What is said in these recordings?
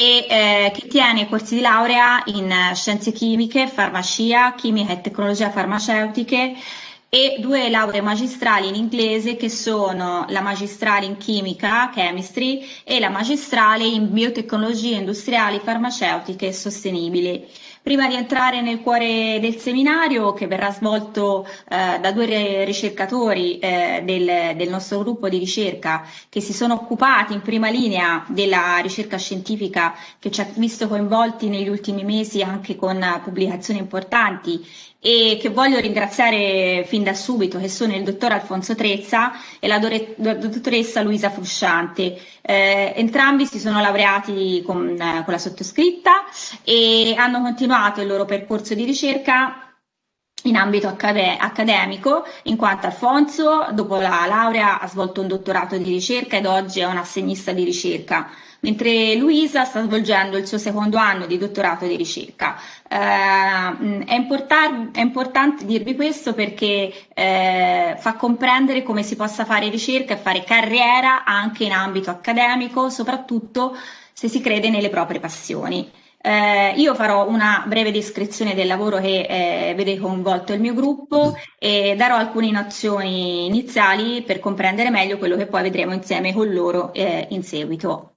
e eh, che tiene corsi di laurea in scienze chimiche, farmacia, chimica e tecnologie farmaceutiche e due lauree magistrali in inglese che sono la magistrale in chimica, chemistry, e la magistrale in biotecnologie industriali, farmaceutiche e sostenibili. Prima di entrare nel cuore del seminario, che verrà svolto eh, da due ricercatori eh, del, del, nostro gruppo di ricerca che si sono occupati in prima linea della ricerca scientifica che ci ha visto coinvolti negli ultimi mesi anche con pubblicazioni importanti e che voglio ringraziare fin da subito, che sono il dottor Alfonso Trezza e la, dottoressa Luisa Frusciante. Eh, entrambi si sono laureati con, con la sottoscritta e hanno continuato il loro percorso di ricerca in ambito accademico, in quanto Alfonso, dopo la laurea, ha svolto un dottorato di ricerca ed oggi è un assegnista di ricerca mentre Luisa sta svolgendo il suo secondo anno di dottorato di ricerca. Eh, è, import- è, importante dirvi questo perché eh, fa comprendere come si possa fare ricerca e fare carriera anche in ambito accademico, soprattutto se si crede nelle proprie passioni. Eh, io farò una breve descrizione del lavoro che eh, vede coinvolto il mio gruppo e darò alcune nozioni iniziali per comprendere meglio quello che poi vedremo insieme con loro eh, in seguito.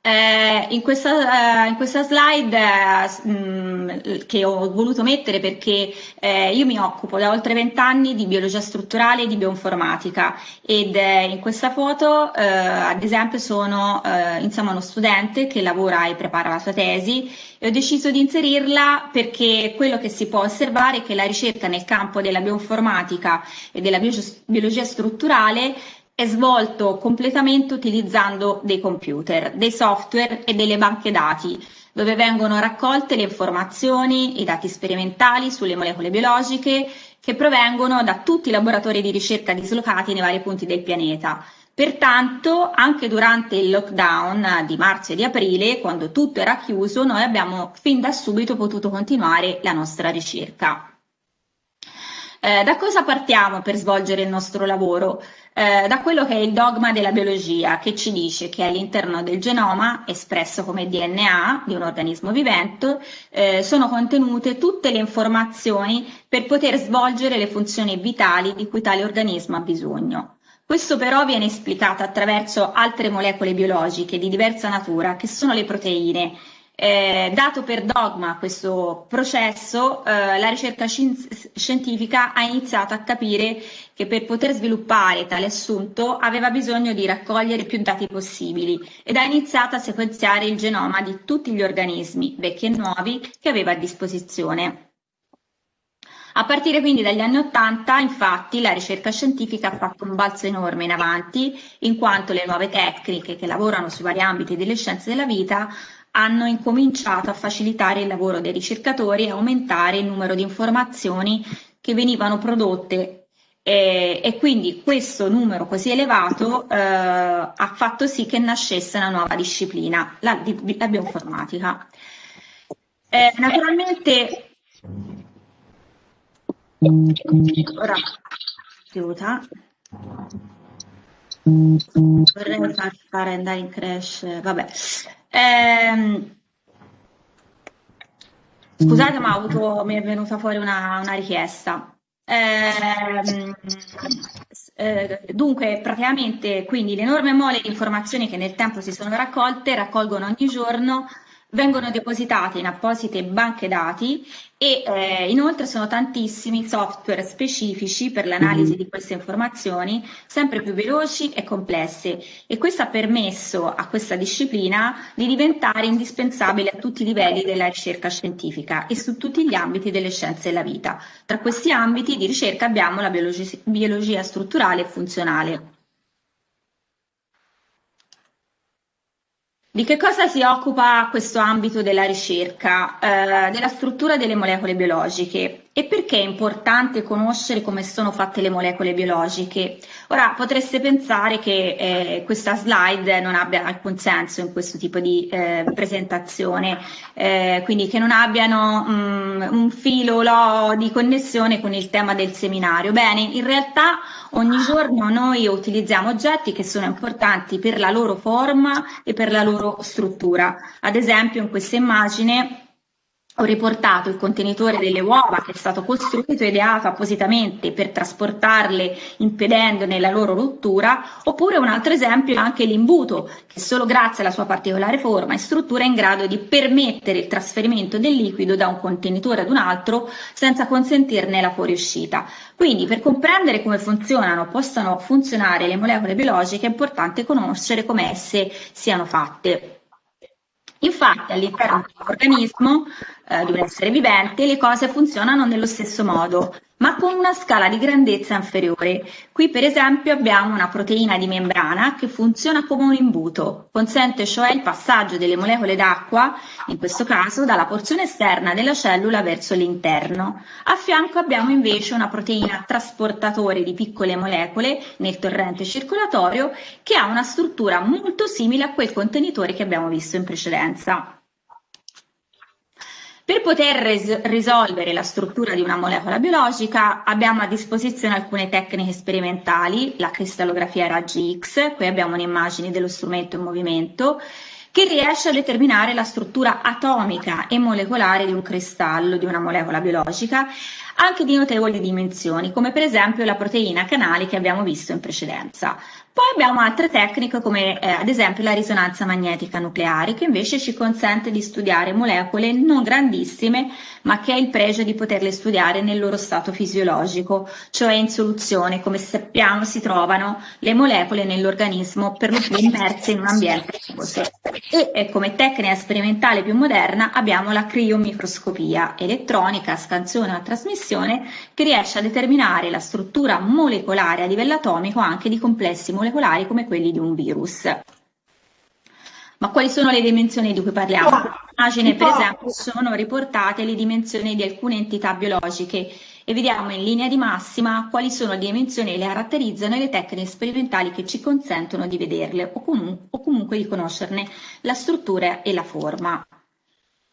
Eh, in, questa, eh, in, questa, slide eh, mh, che ho voluto mettere perché eh, io mi occupo da oltre vent'anni di biologia strutturale e di bioinformatica ed eh, in questa foto eh, ad esempio sono insomma uno studente che lavora e prepara la sua tesi e ho deciso di inserirla perché quello che si può osservare è che la ricerca nel campo della bioinformatica e della biologia strutturale è svolto completamente utilizzando dei computer, dei software e delle banche dati, dove vengono raccolte le informazioni, i dati sperimentali sulle molecole biologiche che provengono da tutti i laboratori di ricerca dislocati nei vari punti del pianeta. Pertanto, anche durante il lockdown di marzo e di aprile, quando tutto era chiuso, noi abbiamo fin da subito potuto continuare la nostra ricerca. Eh, da cosa partiamo per svolgere il nostro lavoro? Eh, da quello che è il dogma della biologia, che ci dice che all'interno del genoma, espresso come DNA di un organismo vivente, eh, sono contenute tutte le informazioni per poter svolgere le funzioni vitali di cui tale organismo ha bisogno. Questo però viene esplicato attraverso altre molecole biologiche di diversa natura, che sono le proteine, eh, dato per dogma questo processo, eh, la ricerca scientifica ha iniziato a capire che per poter sviluppare tale assunto aveva bisogno di raccogliere più dati possibili ed ha iniziato a sequenziare il genoma di tutti gli organismi, vecchi e nuovi, che aveva a disposizione. A partire quindi dagli anni Ottanta, infatti, la ricerca scientifica ha fatto un balzo enorme in avanti, in quanto le nuove tecniche che lavorano sui vari ambiti delle scienze della vita hanno incominciato a facilitare il lavoro dei ricercatori e aumentare il numero di informazioni che venivano prodotte e, e quindi questo numero così elevato eh, ha fatto sì che nascesse una nuova disciplina, la, la bioinformatica. Eh, naturalmente, ora, aiuta. Vorrei far fare andare in crash, vabbè. Ehm, scusate, ma avuto, mi è venuta fuori una, una richiesta. Eh, eh, dunque, praticamente, quindi le enorme mole di informazioni che nel tempo si sono raccolte raccolgono ogni giorno vengono depositate in apposite banche dati e eh, inoltre sono tantissimi software specifici per l'analisi di queste informazioni, sempre più veloci e complesse e questo ha permesso a questa disciplina di diventare indispensabile a tutti i livelli della ricerca scientifica e su tutti gli ambiti delle scienze della vita. Tra questi ambiti di ricerca abbiamo la biologia, biologia strutturale e funzionale. Di che cosa si occupa questo ambito della ricerca? Eh, della struttura delle molecole biologiche. E perché è importante conoscere come sono fatte le molecole biologiche? Ora potreste pensare che eh, questa slide non abbia alcun senso in questo tipo di eh, presentazione, eh, quindi che non abbiano mh, un filo lo, di connessione con il tema del seminario. Bene, in realtà ogni giorno noi utilizziamo oggetti che sono importanti per la loro forma e per la loro struttura. Ad esempio in questa immagine ho riportato il contenitore delle uova che è stato costruito e ideato appositamente per trasportarle impedendone la loro rottura, oppure un altro esempio è anche l'imbuto, che solo grazie alla sua particolare forma e struttura è in grado di permettere il trasferimento del liquido da un contenitore ad un altro senza consentirne la fuoriuscita. Quindi per comprendere come funzionano, possano funzionare le molecole biologiche è importante conoscere come esse siano fatte. Infatti all'interno dell'organismo eh, di un essere vivente le cose funzionano nello stesso modo, ma con una scala di grandezza inferiore. Qui per esempio abbiamo una proteina di membrana che funziona come un imbuto, consente cioè il passaggio delle molecole d'acqua, in questo caso dalla porzione esterna della cellula verso l'interno. A fianco abbiamo invece una proteina trasportatore di piccole molecole nel torrente circolatorio che ha una struttura molto simile a quel contenitore che abbiamo visto in precedenza. Per poter res- risolvere la struttura di una molecola biologica abbiamo a disposizione alcune tecniche sperimentali, la cristallografia a raggi X, qui abbiamo un'immagine dello strumento in movimento, che riesce a determinare la struttura atomica e molecolare di un cristallo, di una molecola biologica, anche di notevoli dimensioni, come per esempio la proteina canali che abbiamo visto in precedenza. Poi abbiamo altre tecniche come eh, ad esempio la risonanza magnetica nucleare che invece ci consente di studiare molecole non grandissime ma che ha il pregio di poterle studiare nel loro stato fisiologico, cioè in soluzione, come sappiamo si trovano le molecole nell'organismo per lo più immerse in un ambiente acquoso. E, come tecnica sperimentale più moderna abbiamo la criomicroscopia elettronica, scansione o trasmissione che riesce a determinare la struttura molecolare a livello atomico anche di complessi molecolari come quelli di un virus. Ma quali sono le dimensioni di cui parliamo? Immagine, per esempio, sono riportate le dimensioni di alcune entità biologiche e vediamo in linea di massima quali sono le dimensioni che le caratterizzano e le tecniche sperimentali che ci consentono di vederle o comunque di conoscerne la struttura e la forma.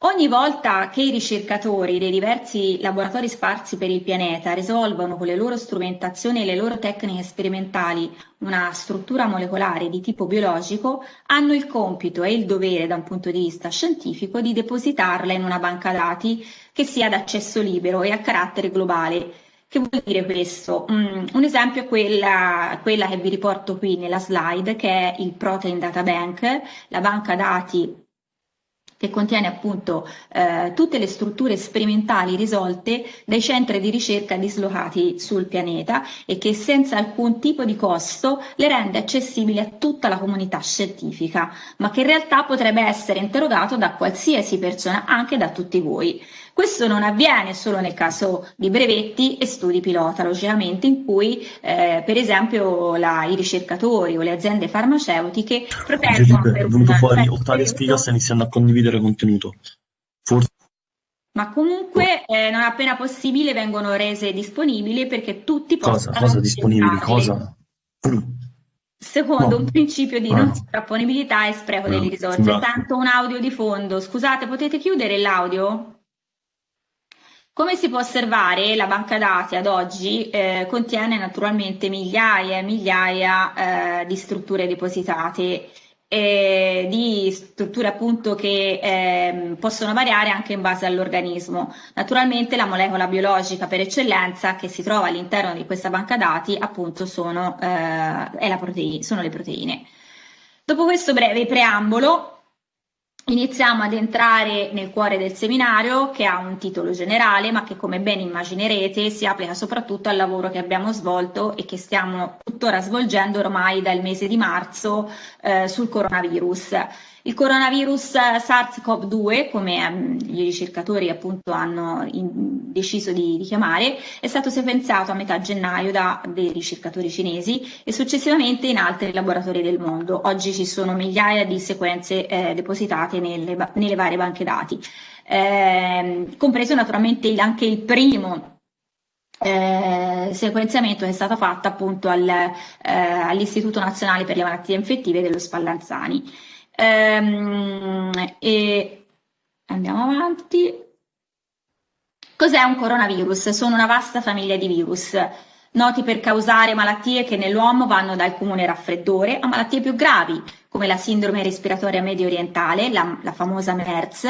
Ogni volta che i ricercatori dei diversi laboratori sparsi per il pianeta risolvono con le loro strumentazioni e le loro tecniche sperimentali una struttura molecolare di tipo biologico, hanno il compito e il dovere da un punto di vista scientifico di depositarla in una banca dati che sia d'accesso libero e a carattere globale. Che vuol dire questo? Mm, un esempio è quella, quella che vi riporto qui nella slide, che è il Protein Data Bank, la banca dati che contiene appunto eh, tutte le strutture sperimentali risolte dai centri di ricerca dislocati sul pianeta e che senza alcun tipo di costo le rende accessibili a tutta la comunità scientifica, ma che in realtà potrebbe essere interrogato da qualsiasi persona, anche da tutti voi. Questo non avviene solo nel caso di brevetti e studi pilota, logicamente, in cui eh, per esempio la, i ricercatori o le aziende farmaceutiche proteggono... Felipe, è venuto fuori, Ottavia Spiga sta iniziando a condividere contenuto. Forse... Ma comunque eh, non appena possibile vengono rese disponibili perché tutti cosa, possano... Cosa disponibili? Cosa? Secondo no. un principio di non sovraponibilità e spreco no. delle risorse. Esatto. Tanto un audio di fondo. Scusate, potete chiudere l'audio? Come si può osservare, la banca dati ad oggi eh, contiene naturalmente migliaia e migliaia eh, di strutture depositate, eh, di strutture appunto che ehm, possono variare anche in base all'organismo. Naturalmente la molecola biologica per eccellenza che si trova all'interno di questa banca dati appunto sono, eh, sono le proteine. Dopo questo breve preambolo Iniziamo ad entrare nel cuore del seminario che ha un titolo generale ma che come ben immaginerete si applica soprattutto al lavoro che abbiamo svolto e che stiamo tuttora svolgendo ormai dal mese di marzo eh, sul coronavirus. Il coronavirus SARS-CoV-2, come um, i ricercatori appunto hanno in, deciso di, di, chiamare, è stato sequenziato a metà gennaio da dei ricercatori cinesi e successivamente in altri laboratori del mondo. Oggi ci sono migliaia di sequenze eh, depositate nelle, nelle, varie banche dati, eh, compreso naturalmente anche il primo eh, sequenziamento che è stato fatto appunto al, eh, all'Istituto Nazionale per le Malattie Infettive dello Spallanzani. Ehm, e andiamo avanti. Cos'è un coronavirus? Sono una vasta famiglia di virus, noti per causare malattie che nell'uomo vanno dal comune raffreddore a malattie più gravi, come la sindrome respiratoria medio orientale, la, la famosa MERS,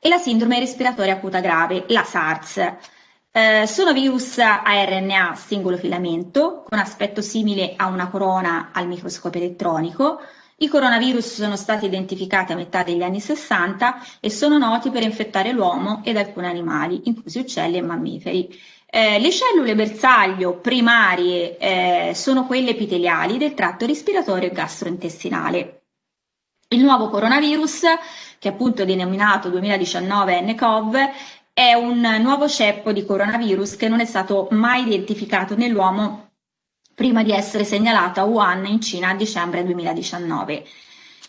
e la sindrome respiratoria acuta grave, la SARS. Eh, sono virus a RNA singolo filamento, con aspetto simile a una corona al microscopio elettronico. I coronavirus sono stati identificati a metà degli anni 60 e sono noti per infettare l'uomo ed alcuni animali, inclusi uccelli e mammiferi. Eh, le cellule bersaglio primarie eh, sono quelle epiteliali del tratto respiratorio e gastrointestinale. Il nuovo coronavirus, che è appunto denominato 2019 nCoV, è un nuovo ceppo di coronavirus che non è stato mai identificato nell'uomo prima di essere segnalato a Wuhan in Cina a dicembre 2019.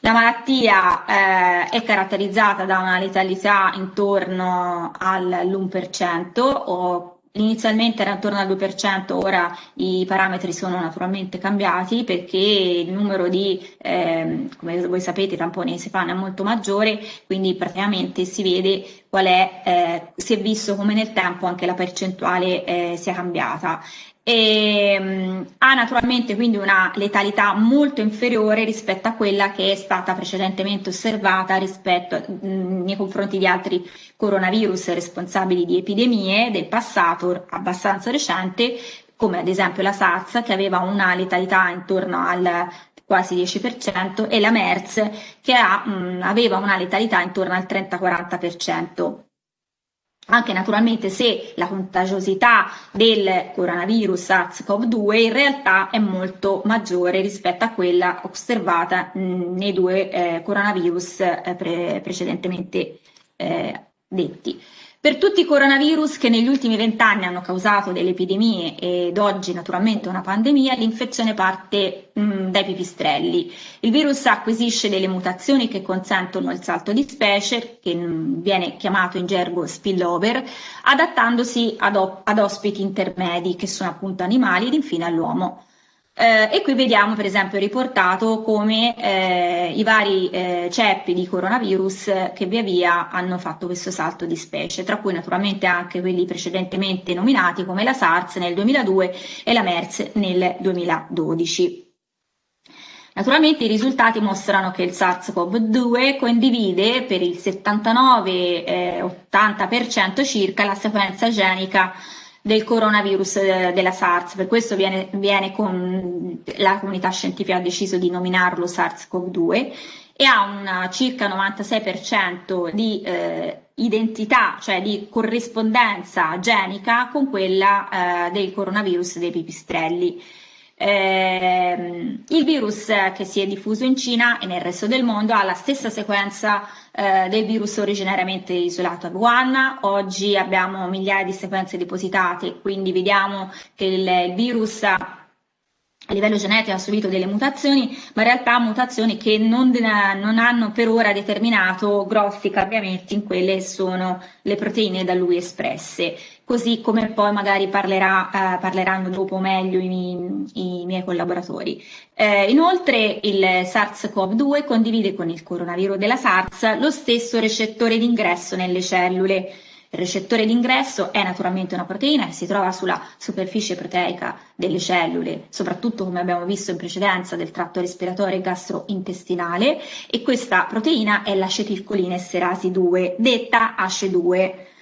La malattia eh, è caratterizzata da una letalità intorno all'1% o Inizialmente era intorno al 2%, ora i parametri sono naturalmente cambiati perché il numero di, eh, come voi sapete, tamponi si fanno è molto maggiore, quindi praticamente si vede qual è, eh, si è visto come nel tempo anche la percentuale eh, sia cambiata e um, ha naturalmente quindi una letalità molto inferiore rispetto a quella che è stata precedentemente osservata rispetto, mh, nei confronti di altri coronavirus responsabili di epidemie del passato abbastanza recente, come ad esempio la SARS che aveva una letalità intorno al quasi 10% e la MERS che ha, mh, aveva una letalità intorno al 30-40% anche naturalmente se la contagiosità del coronavirus SARS-CoV-2 in realtà è molto maggiore rispetto a quella osservata nei due eh, coronavirus eh, pre precedentemente eh, detti. Per tutti i coronavirus che negli ultimi vent'anni hanno causato delle epidemie ed oggi naturalmente una pandemia, l'infezione parte mh, dai pipistrelli. Il virus acquisisce delle mutazioni che consentono il salto di specie, che mh, viene chiamato in gergo spillover, adattandosi ad, ad ospiti intermedi, che sono appunto animali ed infine all'uomo. Eh, e qui vediamo per esempio riportato come eh, i vari eh, ceppi di coronavirus che via via hanno fatto questo salto di specie, tra cui naturalmente anche quelli precedentemente nominati come la SARS nel 2002 e la MERS nel 2012. Naturalmente i risultati mostrano che il SARS-CoV-2 condivide per il 79-80% circa la sequenza genica del coronavirus eh, della SARS, per questo viene, viene con, la comunità scientifica ha deciso di nominarlo SARS-CoV-2 e ha un circa 96% di eh, identità, cioè di corrispondenza genica con quella eh, del coronavirus dei pipistrelli. Eh, il virus che si è diffuso in Cina e nel resto del mondo ha la stessa sequenza eh, del virus originariamente isolato a Wuhan. Oggi abbiamo migliaia di sequenze depositate, quindi vediamo che il, virus a livello genetico ha subito delle mutazioni, ma in realtà mutazioni che non, non, hanno per ora determinato grossi cambiamenti in quelle sono le proteine da lui espresse, così come poi magari parlerà, eh, parleranno dopo meglio i, i miei collaboratori. Eh, inoltre il SARS-CoV-2 condivide con il coronavirus della SARS lo stesso recettore d'ingresso nelle cellule, il recettore d'ingresso è naturalmente una proteina che si trova sulla superficie proteica delle cellule, soprattutto come abbiamo visto in precedenza del tratto respiratorio e gastrointestinale e questa proteina è l'acetilcolina esterasi 2, detta ACE2.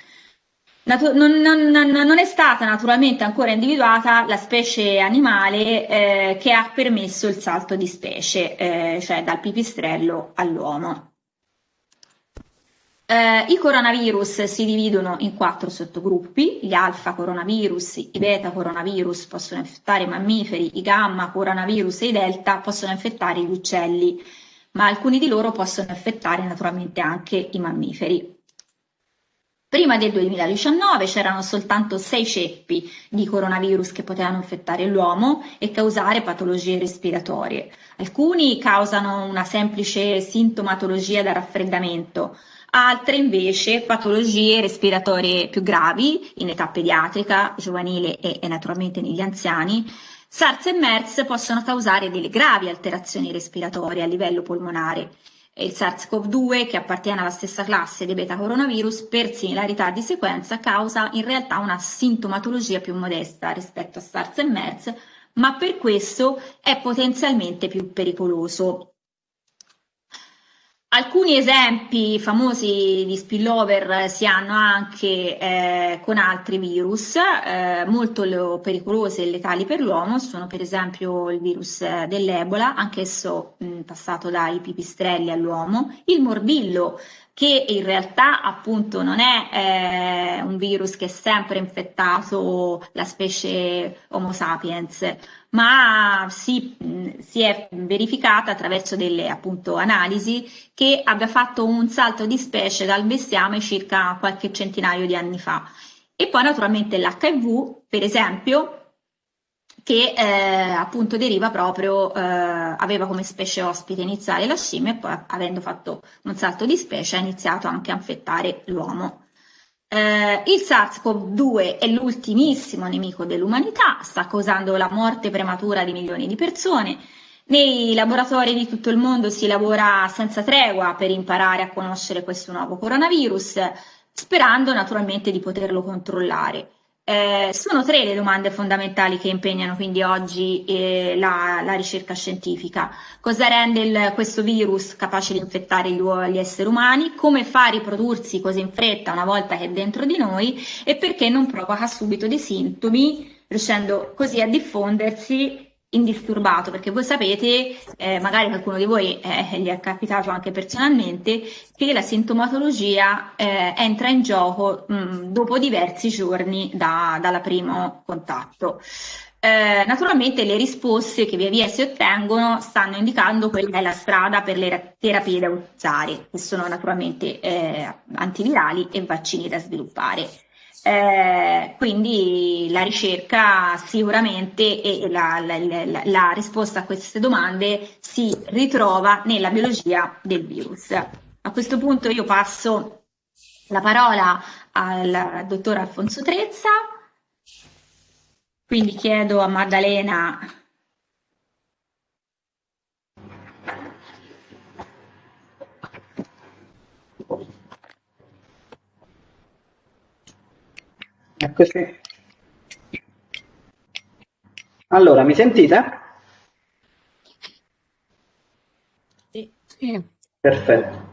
Natu- non, non, non, è stata naturalmente ancora individuata la specie animale eh, che ha permesso il salto di specie, eh, cioè dal pipistrello all'uomo. Eh, I coronavirus si dividono in quattro sottogruppi, gli alfa coronavirus, i beta coronavirus possono infettare i mammiferi, i gamma coronavirus e i delta possono infettare gli uccelli, ma alcuni di loro possono infettare naturalmente anche i mammiferi. Prima del 2019 c'erano soltanto sei ceppi di coronavirus che potevano infettare l'uomo e causare patologie respiratorie. Alcuni causano una semplice sintomatologia da raffreddamento, altre invece patologie respiratorie più gravi in età pediatrica, giovanile e, e naturalmente negli anziani. SARS e MERS possono causare delle gravi alterazioni respiratorie a livello polmonare il SARS-CoV-2, che appartiene alla stessa classe dei beta coronavirus, per similarità di sequenza causa in realtà una sintomatologia più modesta rispetto a SARS e MERS, ma per questo è potenzialmente più pericoloso. Alcuni esempi famosi di spillover si hanno anche eh, con altri virus eh, molto pericolosi e letali per l'uomo, sono per esempio il virus eh, dell'Ebola, anch'esso mh, passato dai pipistrelli all'uomo, il morbillo che in realtà appunto non è eh, un virus che è sempre infettato la specie Homo sapiens, ma si, si, è verificata attraverso delle appunto analisi che abbia fatto un salto di specie dal bestiame circa qualche centinaio di anni fa. E poi naturalmente l'HIV, per esempio, che eh, appunto deriva proprio, eh, aveva come specie ospite iniziale la scimmia e poi avendo fatto un salto di specie ha iniziato anche a infettare l'uomo. Eh, il SARS-CoV-2 è l'ultimissimo nemico dell'umanità, sta causando la morte prematura di milioni di persone. Nei laboratori di tutto il mondo si lavora senza tregua per imparare a conoscere questo nuovo coronavirus, sperando naturalmente di poterlo controllare. Eh, sono tre le domande fondamentali che impegnano quindi oggi eh, la, la, ricerca scientifica. Cosa rende il, questo virus capace di infettare gli, gli, esseri umani? Come fa a riprodursi così in fretta una volta che è dentro di noi? E perché non provoca subito dei sintomi, riuscendo così a diffondersi indisturbato, perché voi sapete, eh, magari qualcuno di voi eh, gli è capitato anche personalmente, che la sintomatologia eh, entra in gioco mh, dopo diversi giorni da, dal primo contatto. Eh, naturalmente le risposte che via via si ottengono stanno indicando quella che è la strada per le terapie da utilizzare, che sono naturalmente eh, antivirali e vaccini da sviluppare. Eh, quindi la ricerca sicuramente e la, la, la, la, risposta a queste domande si ritrova nella biologia del virus. A questo punto io passo la parola al dottor Alfonso Trezza, quindi chiedo a Maddalena Eccoci. Allora, mi sentite? Sì. sì. Perfetto.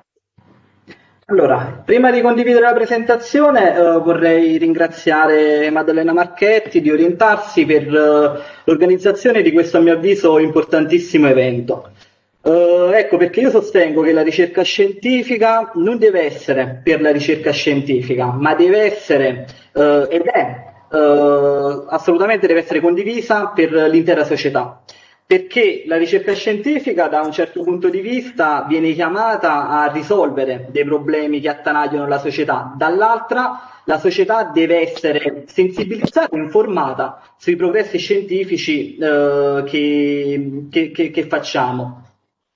Allora, prima di condividere la presentazione eh, vorrei ringraziare Maddalena Marchetti di orientarsi per eh, l'organizzazione di questo a mio avviso importantissimo evento. Uh, ecco perché io sostengo che la ricerca scientifica non deve essere per la ricerca scientifica, ma deve essere uh, ed è uh, assolutamente deve essere condivisa per l'intera società. Perché la ricerca scientifica, da un certo punto di vista, viene chiamata a risolvere dei problemi che attanagliano la società, dall'altra la società deve essere sensibilizzata e informata sui progressi scientifici che, che, che, che facciamo.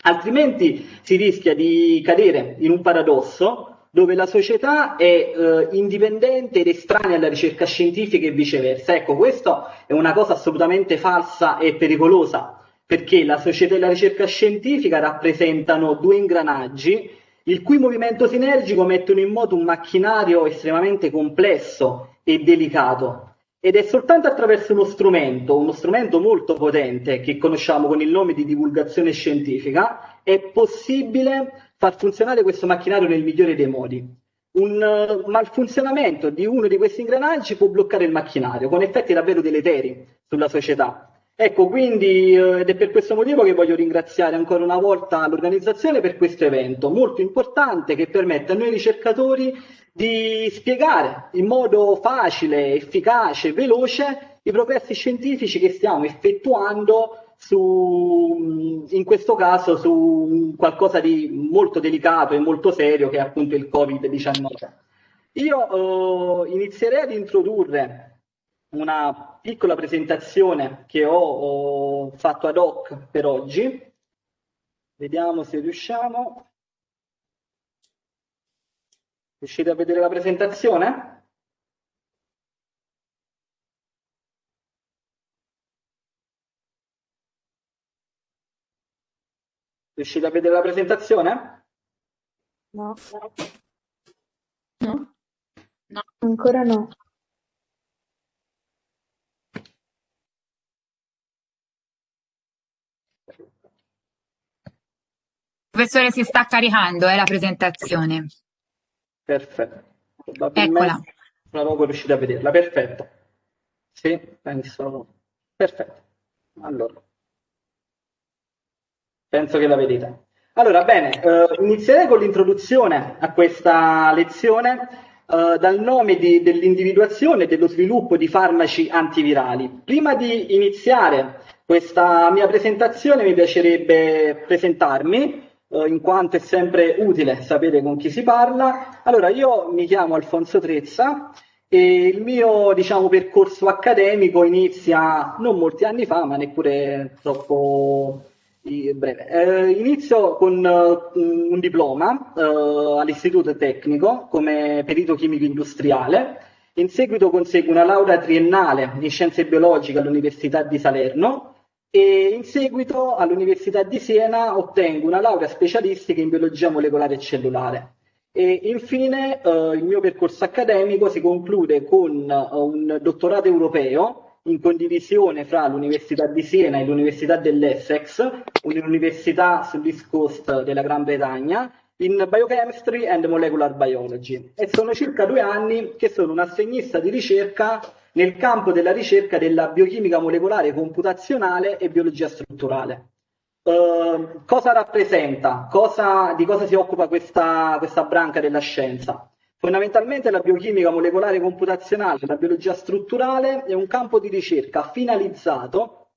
Altrimenti si rischia di cadere in un paradosso dove la società è eh, indipendente ed estranea alla ricerca scientifica e viceversa. Ecco, questa è una cosa assolutamente falsa e pericolosa, perché la società e la ricerca scientifica rappresentano due ingranaggi il cui movimento sinergico mettono in moto un macchinario estremamente complesso e delicato ed è soltanto attraverso uno strumento, uno strumento molto potente che conosciamo con il nome di divulgazione scientifica, è possibile far funzionare questo macchinario nel migliore dei modi. Un uh, malfunzionamento di uno di questi ingranaggi può bloccare il macchinario, con effetti davvero deleteri sulla società. Ecco, quindi uh, ed è per questo motivo che voglio ringraziare ancora una volta l'organizzazione per questo evento molto importante che permette a noi ricercatori di spiegare in modo facile, efficace, veloce i progressi scientifici che stiamo effettuando su, in questo caso su qualcosa di molto delicato e molto serio che è appunto il Covid-19. Io eh, inizierei ad introdurre una piccola presentazione che ho, ho fatto ad hoc per oggi. Vediamo se riusciamo. Riuscite a vedere la presentazione? Riuscite a vedere la presentazione? No. No? No. Ancora no. Professore, si sta caricando, è la presentazione. Perfetto. Eccola. non avevo riuscito a vederla. Perfetto. Sì, penso. Perfetto. Allora. Penso che la vedete. Allora, bene, eh, inizierei con l'introduzione a questa lezione eh, dal nome di, dell'individuazione e dello sviluppo di farmaci antivirali. Prima di iniziare questa mia presentazione mi piacerebbe presentarmi, eh, in quanto è sempre utile sapere con chi si parla. Allora, io mi chiamo Alfonso Trezza e il mio diciamo, percorso accademico inizia non molti anni fa, ma neppure troppo breve. Eh, inizio con uh, un diploma uh, all'istituto tecnico come perito chimico industriale, in seguito conseguo una laurea triennale in scienze biologiche all'Università di Salerno e in seguito all'Università di Siena ottengo una laurea specialistica in biologia molecolare e cellulare. E infine uh, il mio percorso accademico si conclude con un dottorato europeo in condivisione fra l'Università di Siena e l'Università dell'Essex, un'università sull'East Coast della Gran Bretagna, in Biochemistry and Molecular Biology. E sono circa due anni che sono un assegnista di ricerca nel campo della ricerca della biochimica molecolare computazionale e biologia strutturale. Uh, cosa rappresenta? Cosa, di cosa si occupa questa, questa branca della scienza? Fondamentalmente la biochimica molecolare computazionale, la biologia strutturale è un campo di ricerca finalizzato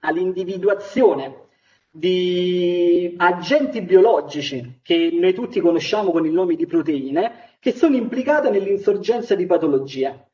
all'individuazione di agenti biologici che noi tutti conosciamo con il nome di proteine che sono implicate nell'insorgenza di patologie.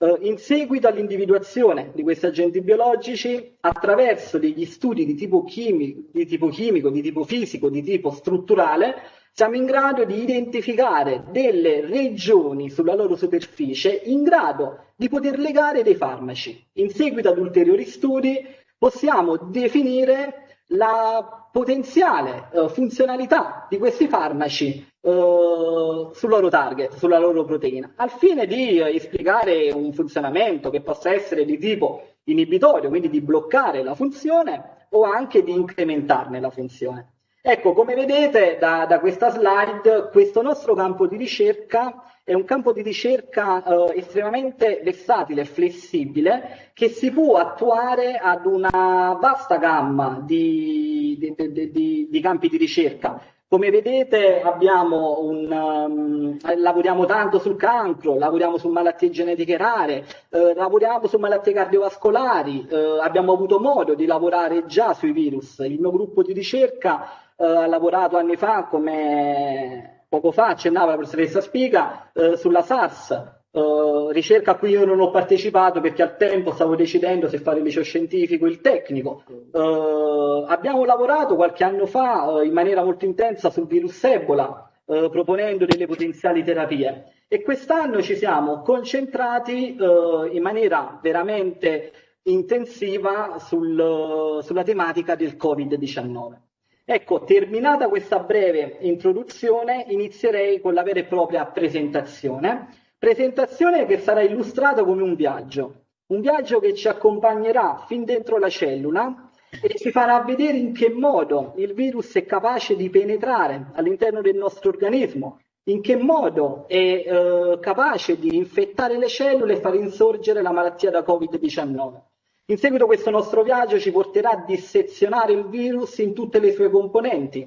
Uh, in seguito all'individuazione di questi agenti biologici, attraverso degli studi di tipo, chimico, di tipo chimico, di tipo fisico, di tipo strutturale, siamo in grado di identificare delle regioni sulla loro superficie in grado di poter legare dei farmaci. In seguito ad ulteriori studi possiamo definire la potenziale uh, funzionalità di questi farmaci uh, sul loro target, sulla loro proteina, al fine di uh, esplicare un funzionamento che possa essere di tipo inibitorio, quindi di bloccare la funzione o anche di incrementarne la funzione. Ecco, come vedete da, da, questa slide, questo nostro campo di ricerca è un campo di ricerca eh, estremamente versatile e flessibile che si può attuare ad una vasta gamma di, di, di, di campi di ricerca. Come vedete un, um, lavoriamo tanto sul cancro, lavoriamo su malattie genetiche rare, eh, lavoriamo su malattie cardiovascolari, eh, abbiamo avuto modo di lavorare già sui virus. Il mio gruppo di ricerca eh, ha lavorato anni fa, come poco fa accennava la professoressa Spiga, eh, sulla SARS, Uh, ricerca a cui io non ho partecipato perché al tempo stavo decidendo se fare il liceo scientifico o il tecnico. Uh, abbiamo lavorato qualche anno fa uh, in maniera molto intensa sul virus Ebola, proponendo delle potenziali terapie. E quest'anno ci siamo concentrati in maniera veramente intensiva sul, sulla tematica del Covid-19. Ecco, terminata questa breve introduzione, inizierei con la vera e propria presentazione. Presentazione che sarà illustrata come un viaggio, un viaggio che ci accompagnerà fin dentro la cellula e ci farà vedere in che modo il virus è capace di penetrare all'interno del nostro organismo, in che modo è eh, capace di infettare le cellule e far insorgere la malattia da Covid-19. In seguito questo nostro viaggio ci porterà a dissezionare il virus in tutte le sue componenti,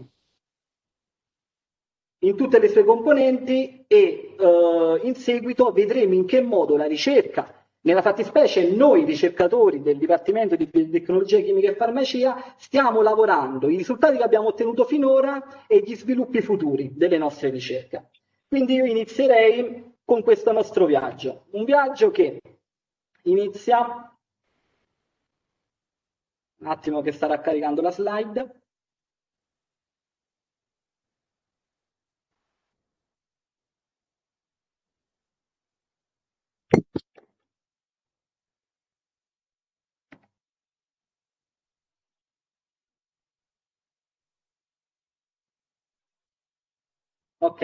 in tutte le sue componenti e eh, in seguito vedremo in che modo la ricerca, nella fattispecie noi ricercatori del Dipartimento di Tecnologia Chimica e Farmacia, stiamo lavorando, i risultati che abbiamo ottenuto finora e gli sviluppi futuri delle nostre ricerche. Quindi io inizierei con questo nostro viaggio. Un viaggio che inizia... Un attimo che starà caricando la slide. Ok,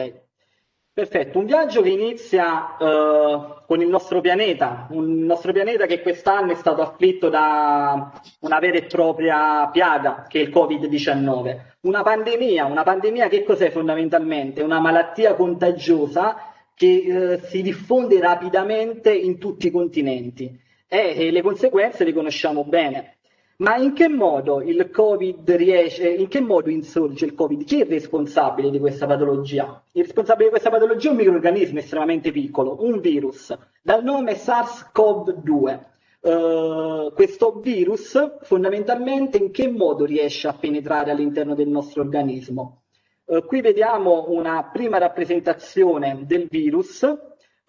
perfetto. Un viaggio che inizia uh, con il nostro pianeta, un nostro pianeta che quest'anno è stato afflitto da una vera e propria piaga, che è il Covid-19. Una pandemia, una pandemia che cos'è fondamentalmente? Una malattia contagiosa che uh, si diffonde rapidamente in tutti i continenti e, e le conseguenze le conosciamo bene. Ma in che modo il Covid riesce, in che modo insorge il Covid? Chi è responsabile di questa patologia? Il responsabile di questa patologia è un microorganismo estremamente piccolo, un virus, dal nome SARS-CoV-2. Uh, eh, questo virus fondamentalmente in che modo riesce a penetrare all'interno del nostro organismo? Uh, qui vediamo una prima rappresentazione del virus eh,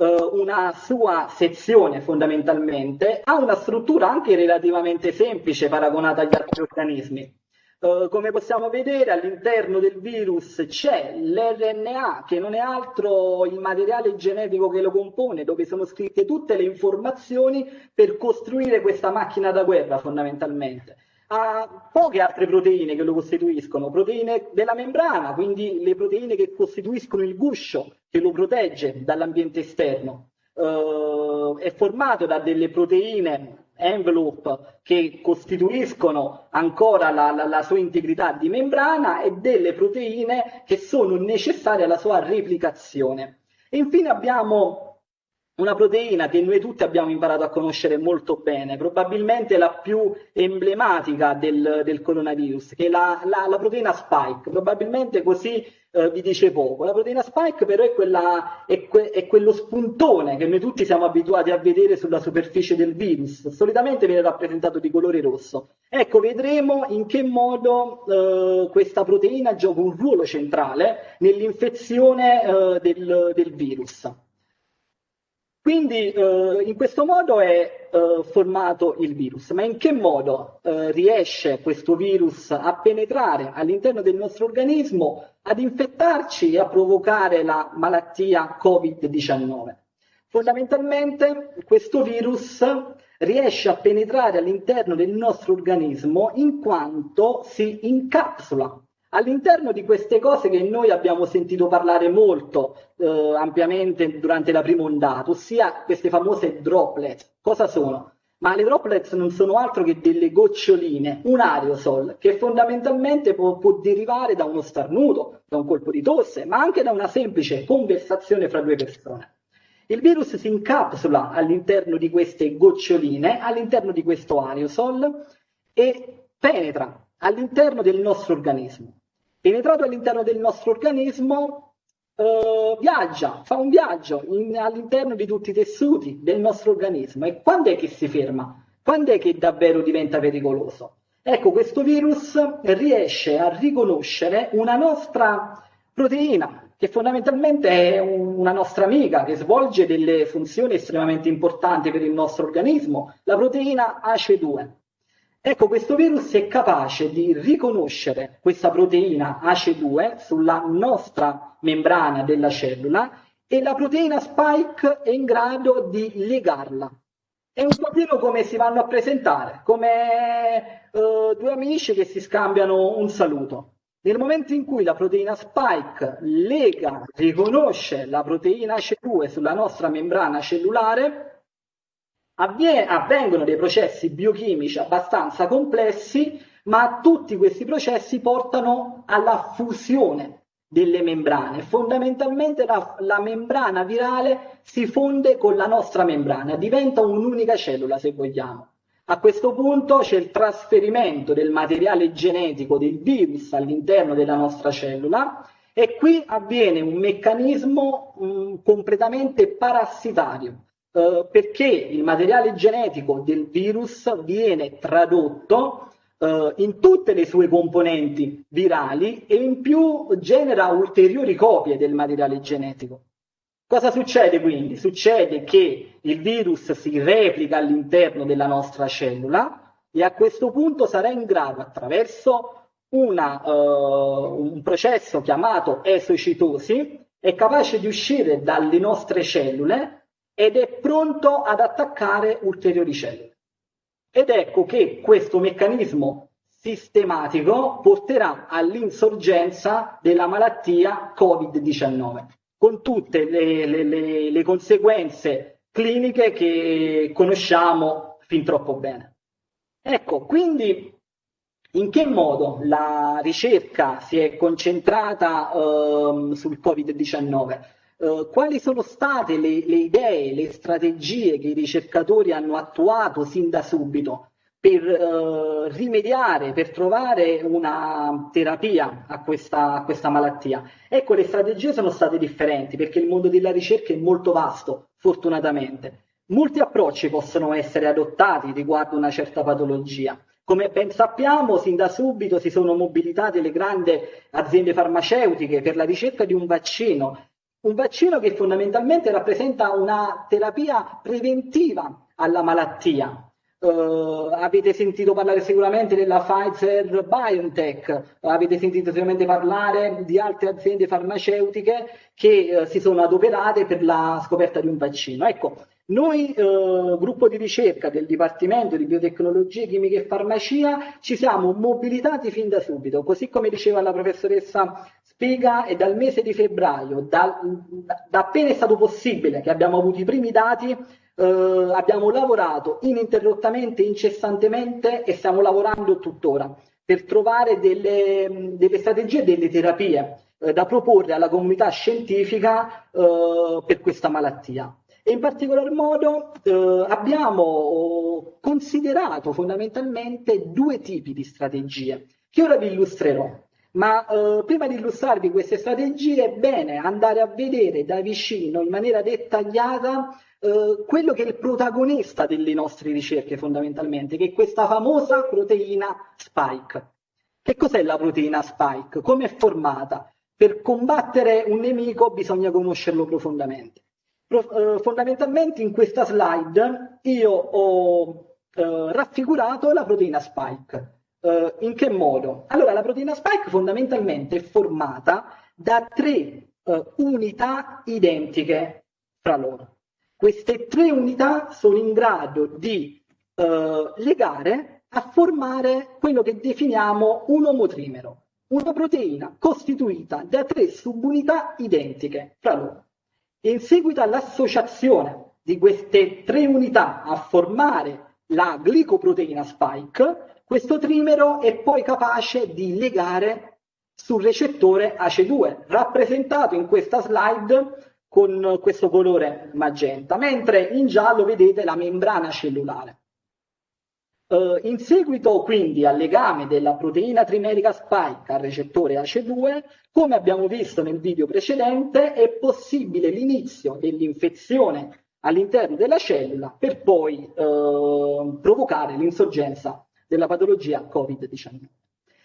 una sua sezione fondamentalmente, ha una struttura anche relativamente semplice paragonata agli altri organismi. Uh, come possiamo vedere all'interno del virus c'è l'RNA che non è altro il materiale genetico che lo compone, dove sono scritte tutte le informazioni per costruire questa macchina da guerra fondamentalmente ha poche altre proteine che lo costituiscono, proteine della membrana, quindi le proteine che costituiscono il guscio che lo protegge dall'ambiente esterno. Uh, è formato da delle proteine envelope che costituiscono ancora la, la, la, sua integrità di membrana e delle proteine che sono necessarie alla sua replicazione. E infine abbiamo una proteina che noi tutti abbiamo imparato a conoscere molto bene, probabilmente la più emblematica del, del coronavirus, che è la, la, la, proteina spike, probabilmente così eh, vi dice poco. La proteina spike però è, quella, è, que, è, quello spuntone che noi tutti siamo abituati a vedere sulla superficie del virus, solitamente viene rappresentato di colore rosso. Ecco, vedremo in che modo eh, questa proteina gioca un ruolo centrale nell'infezione eh, del, del virus. Quindi eh, in questo modo è eh, formato il virus, ma in che modo eh, riesce questo virus a penetrare all'interno del nostro organismo, ad infettarci e a provocare la malattia Covid-19? Fondamentalmente questo virus riesce a penetrare all'interno del nostro organismo in quanto si incapsula All'interno di queste cose che noi abbiamo sentito parlare molto eh, ampiamente durante la prima ondata, ossia queste famose droplet, cosa sono? Ma le droplet non sono altro che delle goccioline, un aerosol, che fondamentalmente può, può derivare da uno starnuto, da un colpo di tosse, ma anche da una semplice conversazione fra due persone. Il virus si incapsula all'interno di queste goccioline, all'interno di questo aerosol e penetra all'interno del nostro organismo. Penetrato all'interno del nostro organismo, eh, viaggia, fa un viaggio in, all'interno di tutti i tessuti del nostro organismo. E quando è che si ferma? Quando è che davvero diventa pericoloso? Ecco, questo virus riesce a riconoscere una nostra proteina, che fondamentalmente è una nostra amica, che svolge delle funzioni estremamente importanti per il nostro organismo, la proteina ACE2. Ecco, questo virus è capace di riconoscere questa proteina ACE2 sulla nostra membrana della cellula e la proteina spike è in grado di legarla. È un pochino come si vanno a presentare, come uh, due amici che si scambiano un saluto. Nel momento in cui la proteina spike lega, riconosce la proteina ACE2 sulla nostra membrana cellulare, avvengono dei processi biochimici abbastanza complessi, ma tutti questi processi portano alla fusione delle membrane. Fondamentalmente la, la, membrana virale si fonde con la nostra membrana, diventa un'unica cellula se vogliamo. A questo punto c'è il trasferimento del materiale genetico del virus all'interno della nostra cellula e qui avviene un meccanismo mh, completamente parassitario eh, perché il materiale genetico del virus viene tradotto eh, in tutte le sue componenti virali e in più genera ulteriori copie del materiale genetico. Cosa succede quindi? Succede che il virus si replica all'interno della nostra cellula e a questo punto sarà in grado, attraverso una, uh, un processo chiamato esocitosi, è capace di uscire dalle nostre cellule ed è pronto ad attaccare ulteriori cellule. Ed ecco che questo meccanismo sistematico porterà all'insorgenza della malattia Covid-19 con tutte le, le, le, le conseguenze cliniche che conosciamo fin troppo bene. Ecco, quindi in che modo la ricerca si è concentrata uh, sul Covid-19? Uh, quali sono state le, le, idee, le strategie che i ricercatori hanno attuato sin da subito per uh, rimediare, per trovare una terapia a questa, a questa malattia. Ecco, le strategie sono state differenti perché il mondo della ricerca è molto vasto, fortunatamente. Molti approcci possono essere adottati riguardo una certa patologia. Come ben sappiamo, sin da subito si sono mobilitate le grandi aziende farmaceutiche per la ricerca di un vaccino, un vaccino che fondamentalmente rappresenta una terapia preventiva alla malattia, Uh, avete sentito parlare sicuramente della Pfizer BioNTech, avete sentito sicuramente parlare di altre aziende farmaceutiche che uh, si sono adoperate per la scoperta di un vaccino. Ecco, noi, uh, gruppo di ricerca del Dipartimento di Biotecnologie, Chimiche e Farmacia, ci siamo mobilitati fin da subito, così come diceva la professoressa Spiga, è dal mese di febbraio, da, da appena è stato possibile che abbiamo avuto i primi dati, eh, abbiamo lavorato ininterrottamente, incessantemente e stiamo lavorando tuttora per trovare delle, delle strategie, delle terapie eh, da proporre alla comunità scientifica eh, per questa malattia. E in particolar modo eh, abbiamo considerato fondamentalmente due tipi di strategie che ora vi illustrerò. Ma eh, prima di illustrarvi queste strategie è bene andare a vedere da vicino, in maniera dettagliata, eh, quello che è il protagonista delle nostre ricerche fondamentalmente, che è questa famosa proteina spike. Che cos'è la proteina spike? Come è formata? Per combattere un nemico bisogna conoscerlo profondamente. Eh, fondamentalmente in questa slide io ho eh, raffigurato la proteina spike. Uh, in che modo? Allora, la proteina spike fondamentalmente è formata da tre uh, unità identiche fra loro. Queste tre unità sono in grado di uh, legare a formare quello che definiamo un omotrimero, una proteina costituita da tre subunità identiche fra loro. In seguito all'associazione di queste tre unità a formare la glicoproteina spike, questo trimero è poi capace di legare sul recettore ACE2, rappresentato in questa slide con questo colore magenta, mentre in giallo vedete la membrana cellulare. Uh, in seguito quindi al legame della proteina trimerica spike al recettore ACE2, come abbiamo visto nel video precedente, è possibile l'inizio dell'infezione all'interno della cellula per poi uh, provocare l'insorgenza della patologia Covid-19.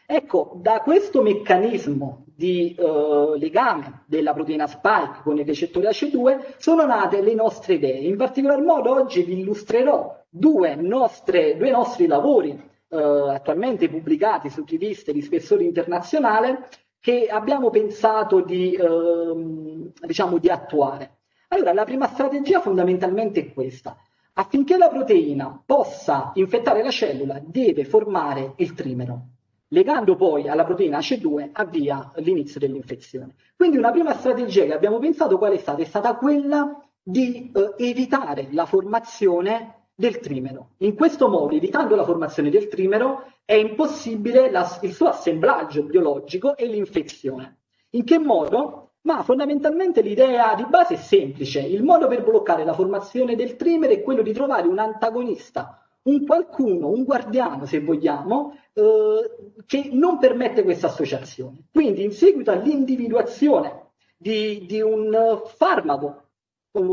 Ecco, da questo meccanismo di eh, legame della proteina spike con il recettore AC2 sono nate le nostre idee. In particolar modo oggi vi illustrerò due, nostre, due nostri lavori eh, attualmente pubblicati su riviste di spessore internazionale che abbiamo pensato di, eh, diciamo, di attuare. Allora, la prima strategia fondamentalmente è questa. Affinché la proteina possa infettare la cellula deve formare il trimero, legando poi alla proteina AC2 avvia l'inizio dell'infezione. Quindi una prima strategia che abbiamo pensato qual è stata? È stata quella di eh, evitare la formazione del trimero. In questo modo, evitando la formazione del trimero, è impossibile la, il suo assemblaggio biologico e l'infezione. In che modo? Ma fondamentalmente l'idea di base è semplice. Il modo per bloccare la formazione del trimere è quello di trovare un antagonista, un qualcuno, un guardiano, se vogliamo, eh, che non permette questa associazione. Quindi, in seguito all'individuazione di, di un farmaco,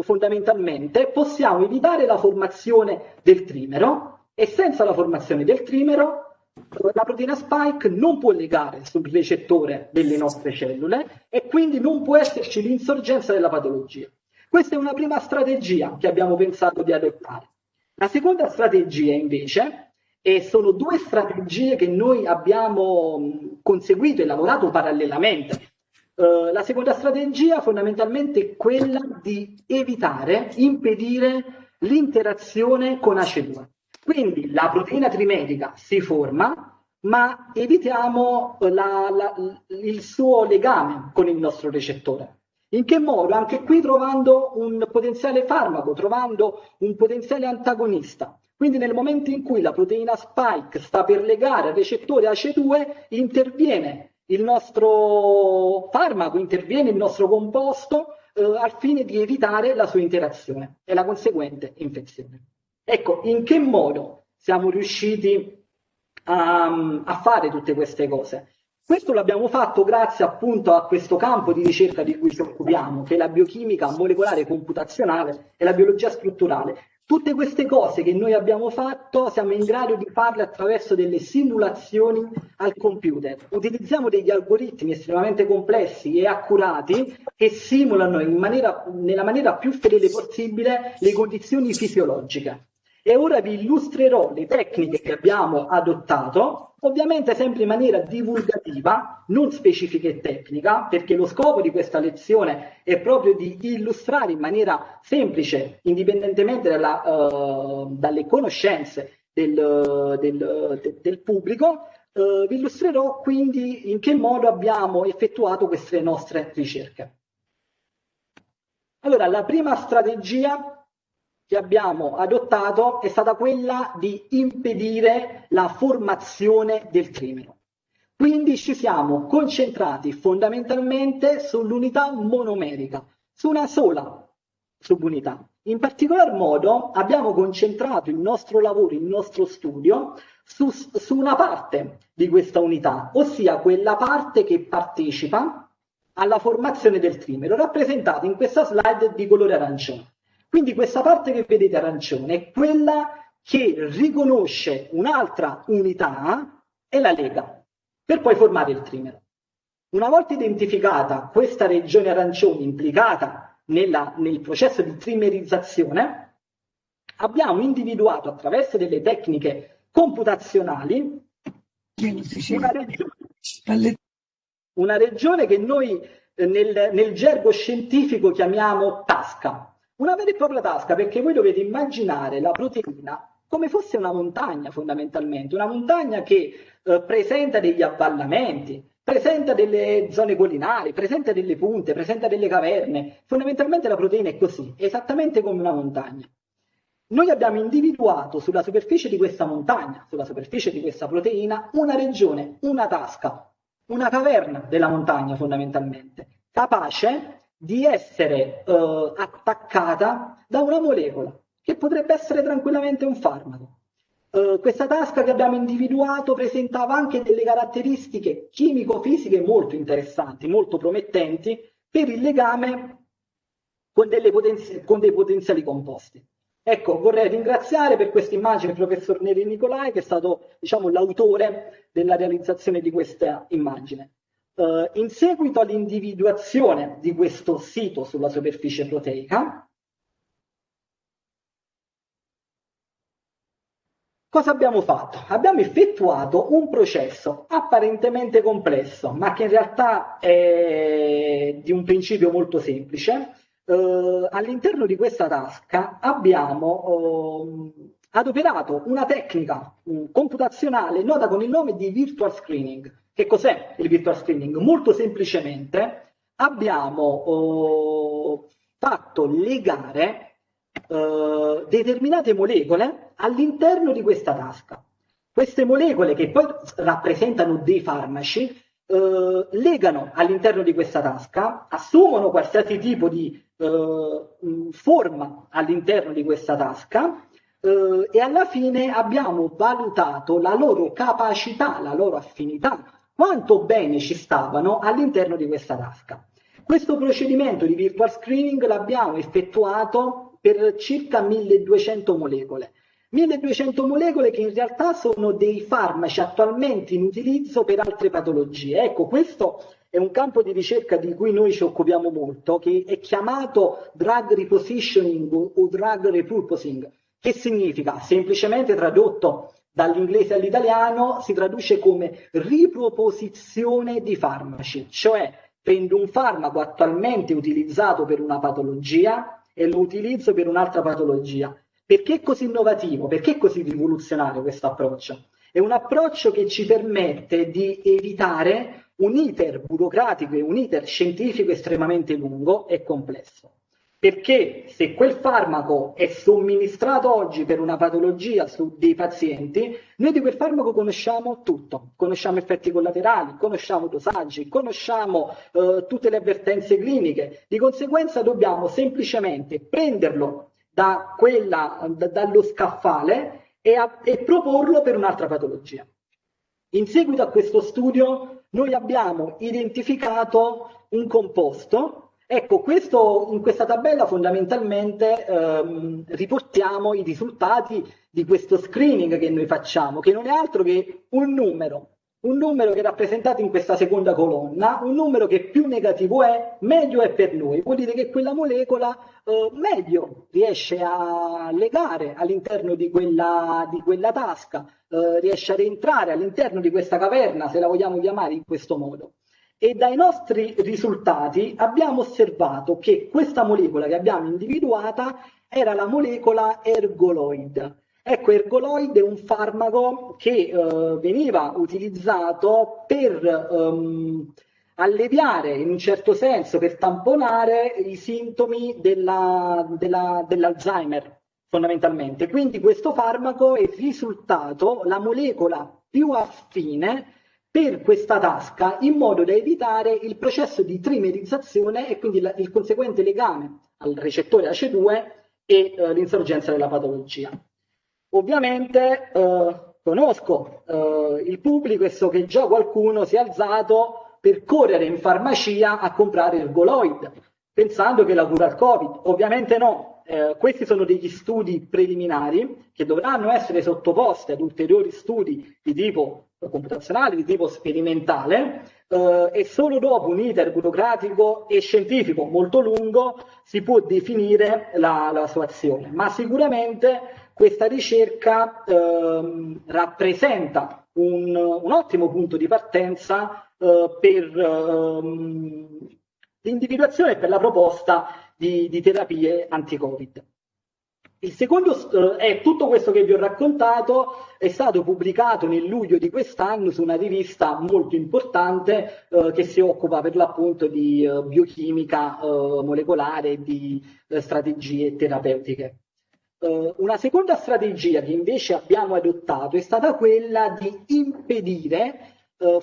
fondamentalmente, possiamo evitare la formazione del trimero e senza la formazione del trimero la proteina spike non può legare sul recettore delle nostre cellule e quindi non può esserci l'insorgenza della patologia. Questa è una prima strategia che abbiamo pensato di adottare. La seconda strategia invece, e sono due strategie che noi abbiamo conseguito e lavorato parallelamente. Uh, la seconda strategia fondamentalmente è quella di evitare, impedire l'interazione con ACE2. Quindi la proteina trimerica si forma, ma evitiamo la, la, il suo legame con il nostro recettore. In che modo? Anche qui trovando un potenziale farmaco, trovando un potenziale antagonista. Quindi nel momento in cui la proteina spike sta per legare al recettore ACE2, interviene il nostro farmaco, interviene il nostro composto eh, al fine di evitare la sua interazione e la conseguente infezione. Ecco, in che modo siamo riusciti a, a fare tutte queste cose? Questo l'abbiamo fatto grazie appunto a questo campo di ricerca di cui ci occupiamo, che è la biochimica molecolare computazionale e la biologia strutturale. Tutte queste cose che noi abbiamo fatto siamo in grado di farle attraverso delle simulazioni al computer. Utilizziamo degli algoritmi estremamente complessi e accurati che simulano maniera, nella maniera più fedele possibile le condizioni fisiologiche. E ora vi illustrerò le tecniche che abbiamo adottato, ovviamente sempre in maniera divulgativa, non specifica e tecnica, perché lo scopo di questa lezione è proprio di illustrare in maniera semplice, indipendentemente dalla, uh, dalle conoscenze del, del, del pubblico, uh, vi illustrerò quindi in che modo abbiamo effettuato queste nostre ricerche. Allora, la prima strategia che abbiamo adottato è stata quella di impedire la formazione del crimine. Quindi ci siamo concentrati fondamentalmente sull'unità monomerica, su una sola subunità. In particolar modo abbiamo concentrato il nostro lavoro, il nostro studio su, su una parte di questa unità, ossia quella parte che partecipa alla formazione del trimero, rappresentata in questa slide di colore arancione. Quindi questa parte che vedete arancione è quella che riconosce un'altra unità e la lega per poi formare il trimero. Una volta identificata questa regione arancione implicata nella, nel processo di trimerizzazione, abbiamo individuato attraverso delle tecniche computazionali una regione, una regione che noi eh, nel, nel gergo scientifico chiamiamo tasca. Una vera e propria tasca, perché voi dovete immaginare la proteina come fosse una montagna fondamentalmente, una montagna che eh, presenta degli avvallamenti, presenta delle zone collinari, presenta delle punte, presenta delle caverne. Fondamentalmente la proteina è così, esattamente come una montagna. Noi abbiamo individuato sulla superficie di questa montagna, sulla superficie di questa proteina, una regione, una tasca, una caverna della montagna fondamentalmente, capace di essere eh, attaccata da una molecola, che potrebbe essere tranquillamente un farmaco. Uh, questa tasca che abbiamo individuato presentava anche delle caratteristiche chimico-fisiche molto interessanti, molto promettenti per il legame con, potenzi- con dei potenziali composti. Ecco, vorrei ringraziare per questa immagine il professor Neri Nicolai, che è stato diciamo, l'autore della realizzazione di questa immagine. Uh, in seguito all'individuazione di questo sito sulla superficie proteica, cosa abbiamo fatto? Abbiamo effettuato un processo apparentemente complesso, ma che in realtà è di un principio molto semplice. Uh, all'interno di questa tasca abbiamo uh, adoperato una tecnica computazionale nota con il nome di virtual screening che cos'è il virtual screening? Molto semplicemente abbiamo oh, fatto legare eh, determinate molecole all'interno di questa tasca. Queste molecole che poi rappresentano dei farmaci eh, legano all'interno di questa tasca, assumono qualsiasi tipo di eh, forma all'interno di questa tasca eh, e alla fine abbiamo valutato la loro capacità, la loro affinità quanto bene ci stavano all'interno di questa tasca. Questo procedimento di virtual screening l'abbiamo effettuato per circa 1200 molecole. 1200 molecole che in realtà sono dei farmaci attualmente in utilizzo per altre patologie. Ecco, questo è un campo di ricerca di cui noi ci occupiamo molto, che è chiamato drug repositioning o drug repurposing. Che significa? Semplicemente tradotto dall'inglese all'italiano si traduce come riproposizione di farmaci, cioè prendo un farmaco attualmente utilizzato per una patologia e lo utilizzo per un'altra patologia. Perché è così innovativo? Perché è così rivoluzionario questo approccio? È un approccio che ci permette di evitare un iter burocratico e un iter scientifico estremamente lungo e complesso. Perché se quel farmaco è somministrato oggi per una patologia su dei pazienti, noi di quel farmaco conosciamo tutto, conosciamo effetti collaterali, conosciamo dosaggi, conosciamo eh, tutte le avvertenze cliniche, di conseguenza dobbiamo semplicemente prenderlo da quella, da, dallo scaffale e, a, e proporlo per un'altra patologia. In seguito a questo studio noi abbiamo identificato un composto Ecco, questo, in questa tabella fondamentalmente ehm, riportiamo i risultati di questo screening che noi facciamo, che non è altro che un numero, un numero che è rappresentato in questa seconda colonna, un numero che più negativo è, meglio è per noi. Vuol dire che quella molecola eh, meglio riesce a legare all'interno di quella, di quella tasca, eh, riesce a rientrare all'interno di questa caverna, se la vogliamo chiamare in questo modo e dai nostri risultati abbiamo osservato che questa molecola che abbiamo individuata era la molecola ergoloid. Ecco, ergoloid è un farmaco che eh, veniva utilizzato per ehm, alleviare, in un certo senso, per tamponare i sintomi della, della, dell'Alzheimer, fondamentalmente. Quindi questo farmaco è risultato la molecola più affine per questa tasca in modo da evitare il processo di trimerizzazione e quindi la, il conseguente legame al recettore ACE2 e eh, l'insorgenza della patologia. Ovviamente eh, conosco eh, il pubblico e so che già qualcuno si è alzato per correre in farmacia a comprare il Goloid, pensando che la cura al Covid. Ovviamente no, eh, questi sono degli studi preliminari che dovranno essere sottoposti ad ulteriori studi di tipo computazionale di tipo sperimentale eh, e solo dopo un iter burocratico e scientifico molto lungo si può definire la, la sua azione. Ma sicuramente questa ricerca eh, rappresenta un, un, ottimo punto di partenza eh, per ehm, l'individuazione e per la proposta di, di terapie anti-Covid. Il secondo eh, è tutto questo che vi ho raccontato è stato pubblicato nel luglio di quest'anno su una rivista molto importante eh, che si occupa per l'appunto di eh, biochimica eh, molecolare e di eh, strategie terapeutiche. Eh, una seconda strategia che invece abbiamo adottato è stata quella di impedire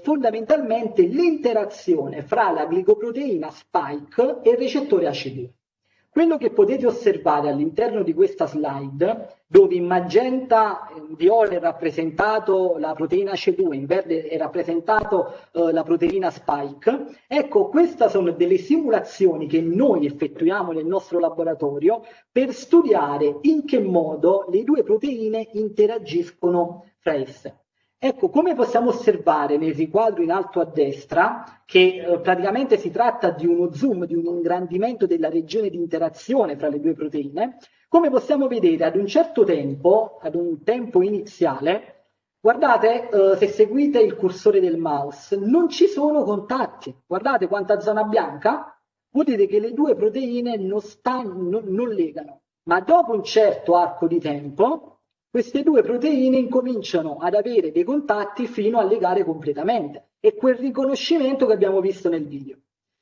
fondamentalmente l'interazione fra la glicoproteina spike e il recettore ACD. Quello che potete osservare all'interno di questa slide, dove in magenta in viola è rappresentato la proteina C2, in verde è rappresentato eh, la proteina spike, ecco, queste sono delle simulazioni che noi effettuiamo nel nostro laboratorio per studiare in che modo le due proteine interagiscono fra esse. Ecco, come possiamo osservare nel riquadro in alto a destra, che eh, praticamente si tratta di uno zoom, di un ingrandimento della regione di interazione fra le due proteine, come possiamo vedere ad un certo tempo, ad un tempo iniziale, guardate eh, se seguite il cursore del mouse, non ci sono contatti. Guardate quanta zona bianca, dire che le due proteine non, stanno, non, non legano. Ma dopo un certo arco di tempo, queste due proteine incominciano ad avere dei contatti fino a legare completamente. È quel riconoscimento che abbiamo visto nel video.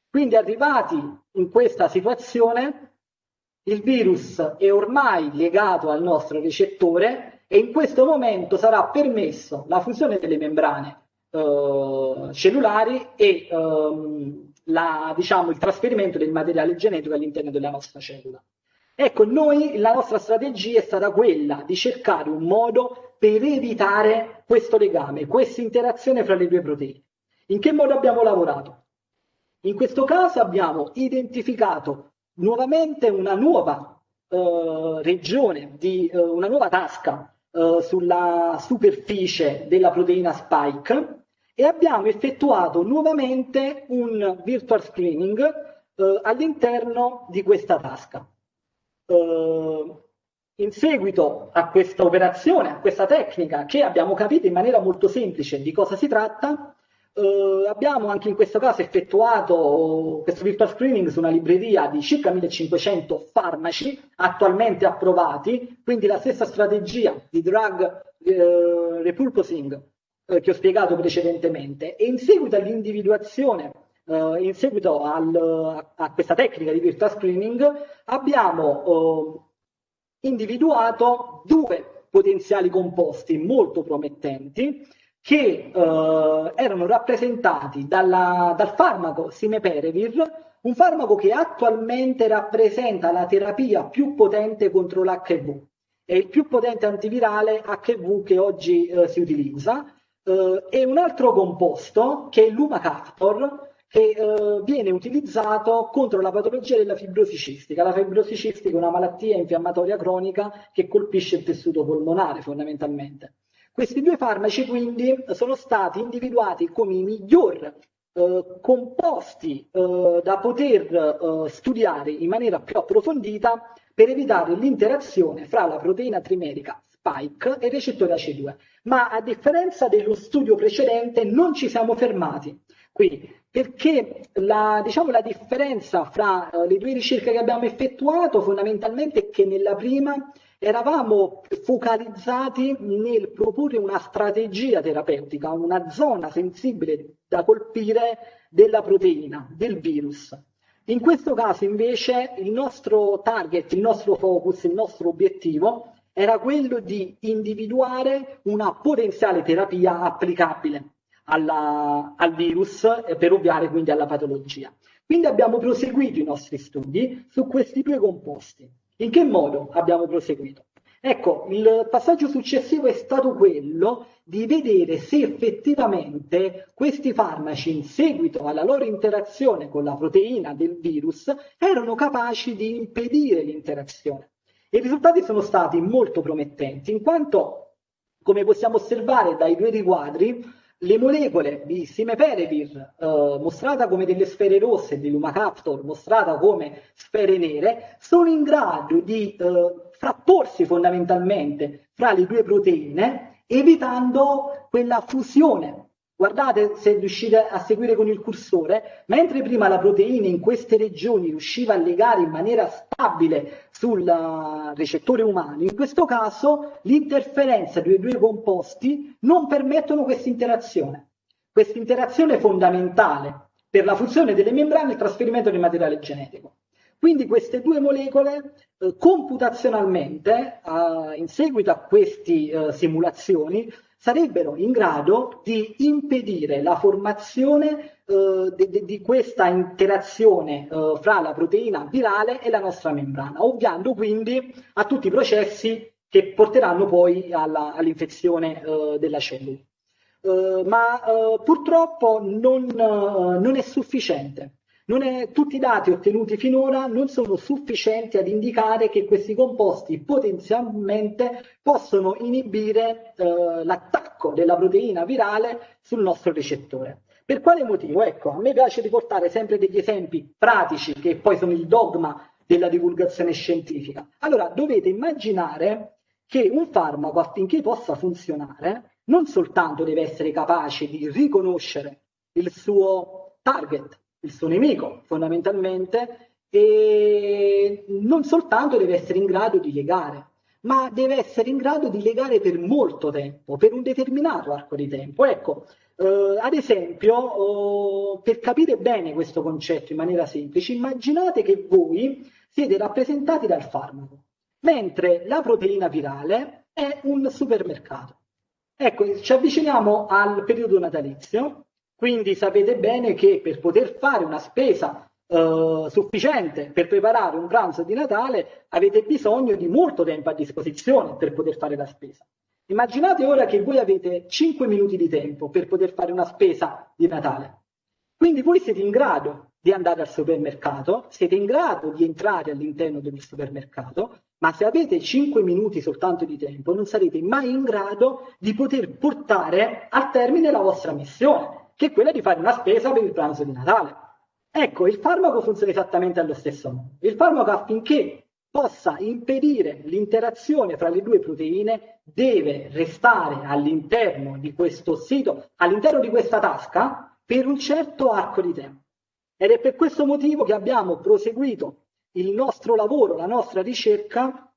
Quindi arrivati in questa situazione, il virus è ormai legato al nostro recettore e in questo momento sarà permesso la fusione delle membrane eh, cellulari e ehm, la, diciamo, il trasferimento del materiale genetico all'interno della nostra cellula. Ecco, noi la nostra strategia è stata quella di cercare un modo per evitare questo legame, questa interazione fra le due proteine. In che modo abbiamo lavorato? In questo caso abbiamo identificato nuovamente una nuova eh, regione, di, eh, una nuova tasca eh, sulla superficie della proteina spike e abbiamo effettuato nuovamente un virtual screening eh, all'interno di questa tasca. Eh, in seguito a questa operazione, a questa tecnica che abbiamo capito in maniera molto semplice di cosa si tratta, eh, abbiamo anche in questo caso effettuato questo virtual screening su una libreria di circa 1500 farmaci attualmente approvati, quindi la stessa strategia di drug eh, repurposing eh, che ho spiegato precedentemente. E in seguito all'individuazione Uh, in seguito al, a questa tecnica di virtual screening abbiamo uh, individuato due potenziali composti molto promettenti che uh, erano rappresentati dalla, dal farmaco Simeperevir, un farmaco che attualmente rappresenta la terapia più potente contro l'HIV. È il più potente antivirale HIV che oggi si utilizza. e un altro composto che è l'Umacaptor, che eh, viene utilizzato contro la patologia della fibrosi cistica. La fibrosi cistica è una malattia infiammatoria cronica che colpisce il tessuto polmonare fondamentalmente. Questi due farmaci quindi sono stati individuati come i miglior eh, composti eh, da poter eh, studiare in maniera più approfondita per evitare l'interazione fra la proteina trimerica spike e il recettore AC2. Ma a differenza dello studio precedente non ci siamo fermati qui, perché la, diciamo, la differenza fra uh, le due ricerche che abbiamo effettuato fondamentalmente è che nella prima eravamo focalizzati nel proporre una strategia terapeutica, una zona sensibile da colpire della proteina, del virus. In questo caso invece il nostro target, il nostro focus, il nostro obiettivo era quello di individuare una potenziale terapia applicabile alla, al virus per ovviare quindi alla patologia. Quindi abbiamo proseguito i nostri studi su questi due composti. In che modo abbiamo proseguito? Ecco, il passaggio successivo è stato quello di vedere se effettivamente questi farmaci, in seguito alla loro interazione con la proteina del virus, erano capaci di impedire l'interazione. I risultati sono stati molto promettenti, in quanto, come possiamo osservare dai due riquadri, le molecole di Simeperevir, eh, mostrata come delle sfere rosse, di Lumacaptor, mostrata come sfere nere, sono in grado di eh, frapporsi fondamentalmente fra le due proteine, evitando quella fusione Guardate se riuscite a seguire con il cursore, mentre prima la proteina in queste regioni riusciva a legare in maniera stabile sul recettore umano, in questo caso l'interferenza dei due composti non permettono questa interazione. Questa interazione è fondamentale per la funzione delle membrane e il trasferimento del materiale genetico. Quindi queste due molecole eh, computazionalmente, eh, in seguito a queste eh, simulazioni, sarebbero in grado di impedire la formazione eh, di, di, questa interazione eh, fra la proteina virale e la nostra membrana, ovviando quindi a tutti i processi che porteranno poi all'infezione eh, della cellula. Eh, ma eh, purtroppo non, eh, non è sufficiente è, tutti i dati ottenuti finora non sono sufficienti ad indicare che questi composti potenzialmente possono inibire eh, l'attacco della proteina virale sul nostro recettore. Per quale motivo? Ecco, a me piace riportare sempre degli esempi pratici che poi sono il dogma della divulgazione scientifica. Allora, dovete immaginare che un farmaco affinché possa funzionare non soltanto deve essere capace di riconoscere il suo target, il suo nemico fondamentalmente e non soltanto deve essere in grado di legare, ma deve essere in grado di legare per molto tempo, per un determinato arco di tempo. Ecco, eh, ad esempio, eh, per capire bene questo concetto in maniera semplice, immaginate che voi siete rappresentati dal farmaco, mentre la proteina virale è un supermercato. Ecco, ci avviciniamo al periodo natalizio quindi sapete bene che per poter fare una spesa eh, sufficiente per preparare un pranzo di Natale avete bisogno di molto tempo a disposizione per poter fare la spesa. Immaginate ora che voi avete 5 minuti di tempo per poter fare una spesa di Natale. Quindi voi siete in grado di andare al supermercato, siete in grado di entrare all'interno del supermercato ma se avete 5 minuti soltanto di tempo non sarete mai in grado di poter portare a termine la vostra missione, che è quella di fare una spesa per il pranzo di Natale. Ecco, il farmaco funziona esattamente allo stesso modo. Il farmaco affinché possa impedire l'interazione fra le due proteine deve restare all'interno di questo sito, all'interno di questa tasca per un certo arco di tempo. Ed è per questo motivo che abbiamo proseguito il nostro lavoro, la nostra ricerca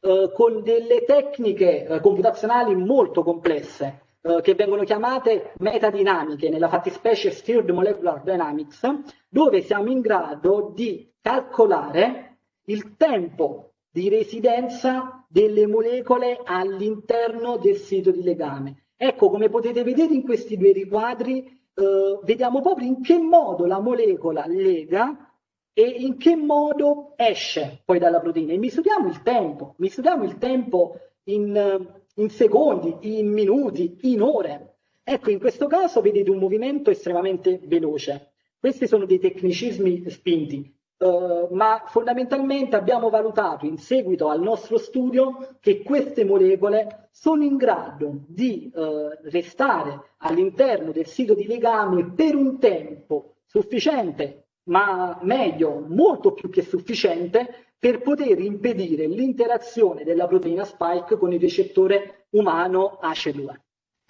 eh, con delle tecniche eh, computazionali molto complesse eh, che vengono chiamate metadinamiche nella fattispecie Steered Molecular Dynamics, dove siamo in grado di calcolare il tempo di residenza delle molecole all'interno del sito di legame. Ecco, come potete vedere in questi due riquadri, eh, vediamo proprio in che modo la molecola lega e in che modo esce poi dalla proteina. E misuriamo il tempo, misuriamo il tempo in, in secondi, in minuti, in ore. Ecco, in questo caso vedete un movimento estremamente veloce. Questi sono dei tecnicismi spinti, Uh, ma fondamentalmente abbiamo valutato in seguito al nostro studio che queste molecole sono in grado di uh, restare all'interno del sito di legame per un tempo sufficiente ma meglio, molto più che sufficiente per poter impedire l'interazione della proteina spike con il recettore umano ACE2.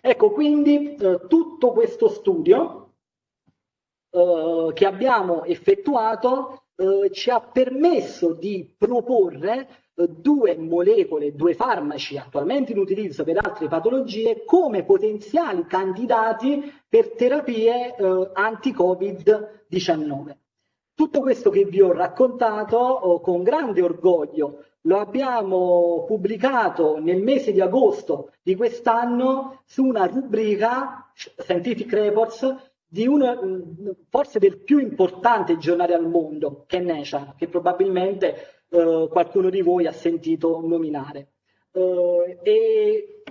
Ecco quindi eh, tutto questo studio eh, che abbiamo effettuato eh, ci ha permesso di proporre eh, due molecole, due farmaci attualmente in utilizzo per altre patologie come potenziali candidati per terapie eh, anti-Covid-19. Tutto questo che vi ho raccontato oh, con grande orgoglio lo abbiamo pubblicato nel mese di agosto di quest'anno su una rubrica Scientific Reports di uno mm, forse del più importante giornale al mondo, che è Nature, che probabilmente eh, qualcuno di voi ha sentito nominare. Eh, e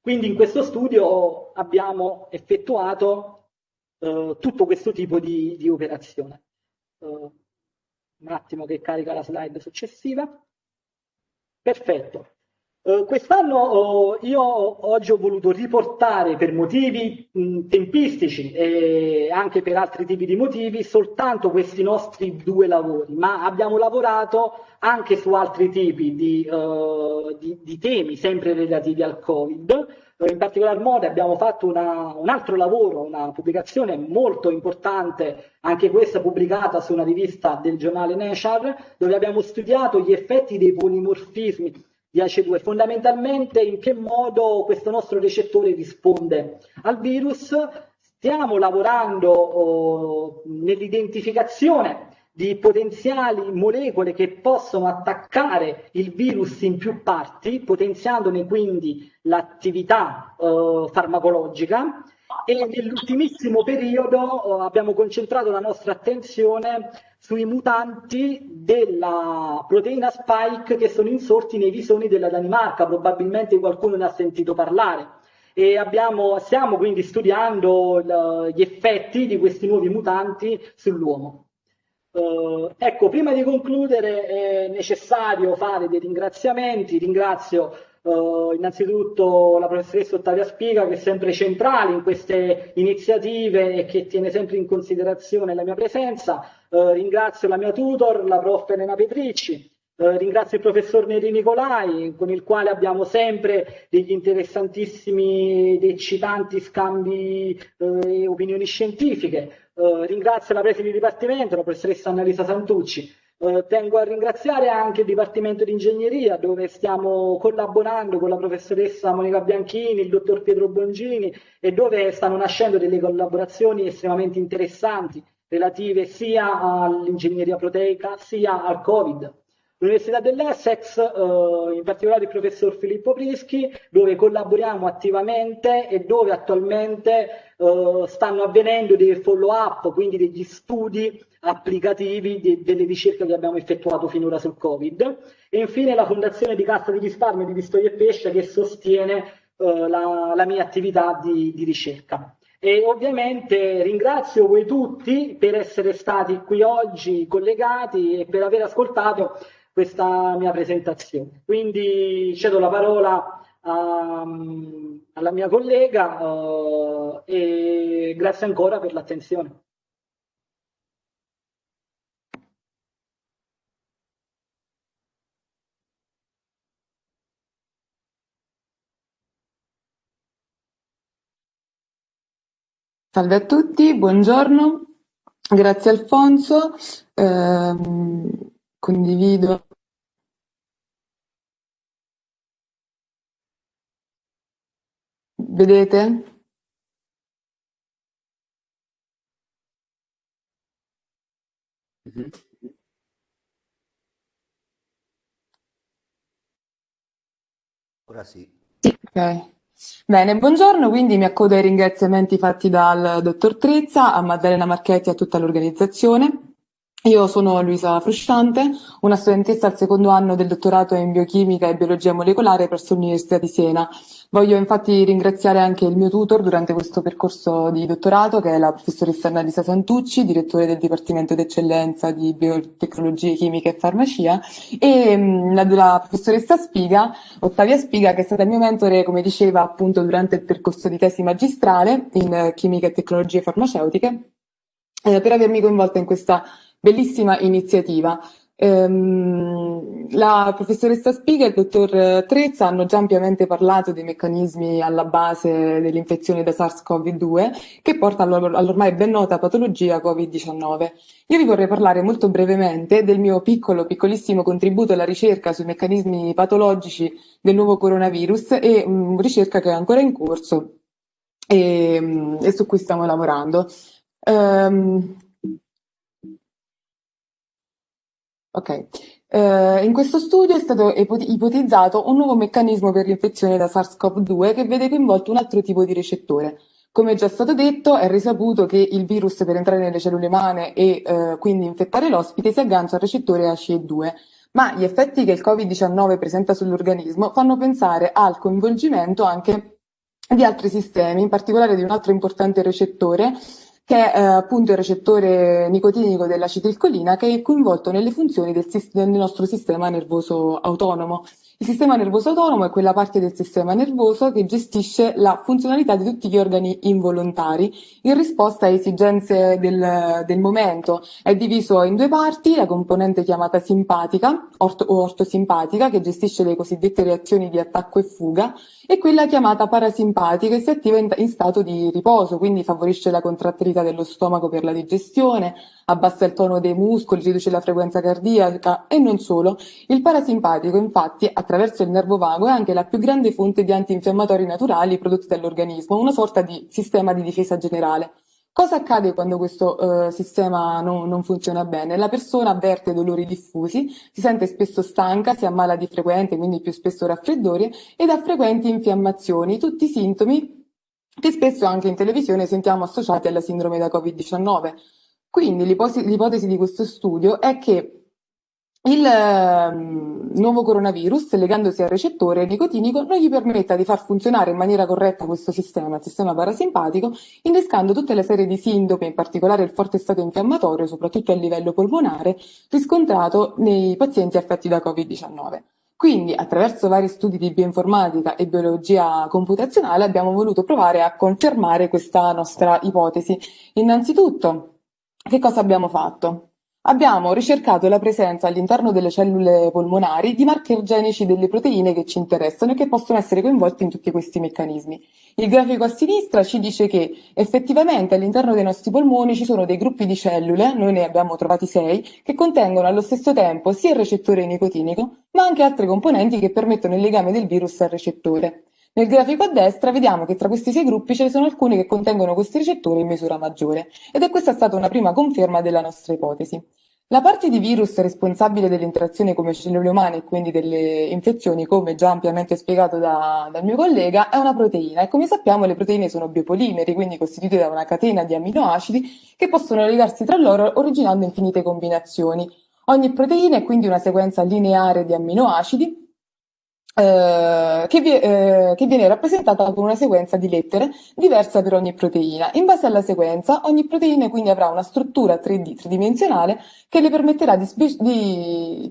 quindi in questo studio abbiamo effettuato eh, tutto questo tipo di, di operazione. Uh, un attimo che carica la slide successiva. Perfetto. Uh, quest'anno uh, io oggi ho voluto riportare per motivi mh, tempistici e anche per altri tipi di motivi soltanto questi nostri due lavori, ma abbiamo lavorato anche su altri tipi di, uh, di, di temi sempre relativi al Covid. In particolar modo abbiamo fatto una, un altro lavoro, una pubblicazione molto importante, anche questa pubblicata su una rivista del giornale Nature, dove abbiamo studiato gli effetti dei polimorfismi di ACE2, fondamentalmente in che modo questo nostro recettore risponde al virus. Stiamo lavorando oh, nell'identificazione di potenziali molecole che possono attaccare il virus in più parti, potenziandone quindi l'attività eh, farmacologica e nell'ultimissimo periodo eh, abbiamo concentrato la nostra attenzione sui mutanti della proteina spike che sono insorti nei visoni della Danimarca, probabilmente qualcuno ne ha sentito parlare. E abbiamo, stiamo quindi studiando gli effetti di questi nuovi mutanti sull'uomo. Uh, ecco, prima di concludere è necessario fare dei ringraziamenti. Ringrazio uh, innanzitutto la professoressa Ottavia Spiga che è sempre centrale in queste iniziative e che tiene sempre in considerazione la mia presenza. Uh, ringrazio la mia tutor, la prof. Elena Petricci. ringrazio il professor Neri Nicolai con il quale abbiamo sempre degli interessantissimi ed eccitanti scambi e opinioni scientifiche. Eh, ringrazio la preside di dipartimento, la professoressa Annalisa Santucci. Uh, tengo a ringraziare anche il Dipartimento di Ingegneria dove stiamo collaborando con la professoressa Monica Bianchini, il dottor Pietro Bongini e dove stanno nascendo delle collaborazioni estremamente interessanti relative sia all'ingegneria proteica sia al Covid. L'Università dell'Essex, eh, in particolare il professor Filippo Prischi, dove collaboriamo attivamente e dove attualmente eh, stanno avvenendo dei follow-up, quindi degli studi applicativi di, delle ricerche che abbiamo effettuato finora sul Covid. E infine la Fondazione di Cassa di Risparmio di Pistoia e Pesce che sostiene eh, la, la, mia attività di, di ricerca. E ovviamente ringrazio voi tutti per essere stati qui oggi collegati e per aver ascoltato questa mia presentazione. Quindi cedo la parola a, alla mia collega uh, e grazie ancora per l'attenzione. Salve a tutti, buongiorno. Grazie Alfonso. Eh, condivido. Vedete? Mhm. Ora sì. Ok. Bene, buongiorno, quindi mi accodo ai ringraziamenti fatti dal dottor Trezza, a Maddalena Marchetti e a tutta l'organizzazione. Io sono Luisa Frusciante, una studentessa al secondo anno del dottorato in biochimica e biologia molecolare presso l'Università di Siena. Voglio infatti ringraziare anche il mio tutor durante questo percorso di dottorato, che è la professoressa Annalisa Santucci, direttore del Dipartimento d'Eccellenza di Biotecnologie Chimiche e Farmacia, e mm, la, la professoressa Spiga, Ottavia Spiga, che è stata il mio mentore, come diceva appunto durante il percorso di tesi magistrale in chimica e tecnologie farmaceutiche, eh, per avermi coinvolta in questa bellissima iniziativa. Ehm, la professoressa Spiga e il dottor Trezza hanno già ampiamente parlato dei meccanismi alla base dell'infezione da SARS-CoV-2 che porta all'ormai ben nota patologia Covid-19. Io vi vorrei parlare molto brevemente del mio piccolo, piccolissimo contributo alla ricerca sui meccanismi patologici del nuovo coronavirus e um, ricerca che è ancora in corso e, e su cui stiamo lavorando. Um, Ok. Eh, in questo studio è stato ipotizzato un nuovo meccanismo per l'infezione da SARS-CoV-2 che vede coinvolto un altro tipo di recettore. Come già stato detto, è risaputo che il virus per entrare nelle cellule umane e eh, quindi infettare l'ospite si aggancia al recettore ACE2, ma gli effetti che il Covid-19 presenta sull'organismo fanno pensare al coinvolgimento anche di altri sistemi, in particolare di un altro importante recettore che è eh, appunto il recettore nicotinico dell'acetilcolina che è coinvolto nelle funzioni del, del nostro sistema nervoso autonomo. Il sistema nervoso autonomo è quella parte del sistema nervoso che gestisce la funzionalità di tutti gli organi involontari in risposta a esigenze del, del momento. È diviso in due parti, la componente chiamata simpatica orto, o ortosimpatica che gestisce le cosiddette reazioni di attacco e fuga e quella chiamata parasimpatica che si attiva in, in stato di riposo, quindi favorisce la contrattilità dello stomaco per la digestione, abbassa il tono dei muscoli, riduce la frequenza cardiaca e non solo. Il parasimpatico infatti attraverso il nervo vago è anche la più grande fonte di antinfiammatori naturali prodotti dall'organismo, una sorta di sistema di difesa generale. Cosa accade quando questo uh, sistema non, non, funziona bene? La persona avverte dolori diffusi, si sente spesso stanca, si ammala di frequente, quindi più spesso raffreddori, ed ha frequenti infiammazioni, tutti sintomi che spesso anche in televisione sentiamo associati alla sindrome da Covid-19. Quindi l'ipotesi di questo studio è che il eh, nuovo coronavirus, legandosi al recettore nicotinico, non gli permetta di far funzionare in maniera corretta questo sistema, il sistema parasimpatico, innescando tutta la serie di sintomi, in particolare il forte stato infiammatorio, soprattutto a livello polmonare, riscontrato nei pazienti affetti da Covid-19. Quindi, attraverso vari studi di bioinformatica e biologia computazionale, abbiamo voluto provare a confermare questa nostra ipotesi. Innanzitutto, che cosa abbiamo fatto? Abbiamo ricercato la presenza all'interno delle cellule polmonari di marker genici delle proteine che ci interessano e che possono essere coinvolti in tutti questi meccanismi. Il grafico a sinistra ci dice che effettivamente all'interno dei nostri polmoni ci sono dei gruppi di cellule, noi ne abbiamo trovati sei, che contengono allo stesso tempo sia il recettore nicotinico, ma anche altre componenti che permettono il legame del virus al recettore. Nel grafico a destra vediamo che tra questi sei gruppi ce ne sono alcuni che contengono questi recettori in misura maggiore ed è questa stata una prima conferma della nostra ipotesi. La parte di virus responsabile dell'interazione come cellule umane e quindi delle infezioni, come già ampiamente spiegato da, dal mio collega, è una proteina e come sappiamo le proteine sono biopolimeri, quindi costituite da una catena di amminoacidi che possono legarsi tra loro originando infinite combinazioni. Ogni proteina è quindi una sequenza lineare di amminoacidi eh, che, vi- eh, che viene rappresentata con una sequenza di lettere diversa per ogni proteina. In base alla sequenza, ogni proteina quindi avrà una struttura 3D, tridimensionale, che le permetterà di, di-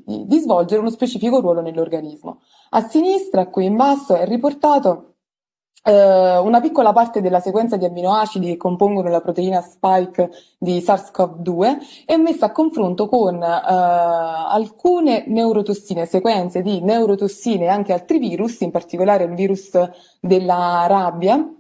di- di svolgere uno specifico ruolo nell'organismo. A sinistra, qui in basso, è riportato una piccola parte della sequenza di amminoacidi che compongono la proteina spike di SARS-CoV-2 è messa a confronto con eh, alcune neurotossine, sequenze di neurotossine e anche altri virus, in particolare il virus della rabbia,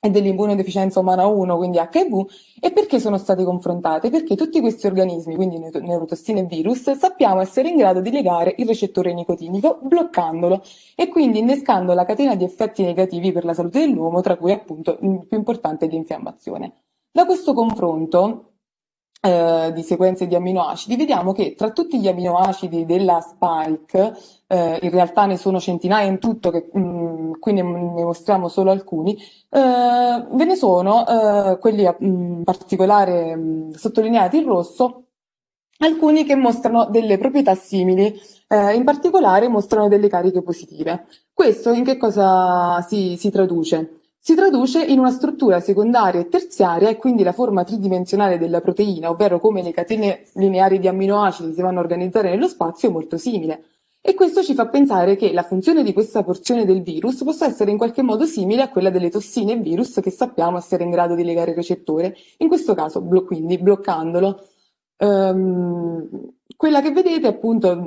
e dell'immunodeficienza umana 1, quindi HIV, e perché sono state confrontate? Perché tutti questi organismi, quindi neurotossine e virus, sappiamo essere in grado di legare il recettore nicotinico bloccandolo e quindi innescando la catena di effetti negativi per la salute dell'uomo, tra cui appunto il più importante è l'infiammazione. Da questo confronto eh, di sequenze di amminoacidi, vediamo che tra tutti gli amminoacidi della spike, eh, in realtà ne sono centinaia in tutto, che mh, mm, qui ne, ne, mostriamo solo alcuni, eh, ve ne sono eh, quelli in particolare mh, sottolineati in rosso, alcuni che mostrano delle proprietà simili, eh, in particolare mostrano delle cariche positive. Questo in che cosa si, si traduce? Si traduce in una struttura secondaria e terziaria e quindi la forma tridimensionale della proteina, ovvero come le catene lineari di amminoacidi si vanno a organizzare nello spazio, è molto simile. E questo ci fa pensare che la funzione di questa porzione del virus possa essere in qualche modo simile a quella delle tossine e virus che sappiamo essere in grado di legare il recettore, in questo caso quindi bloccandolo. Um, quella che vedete appunto,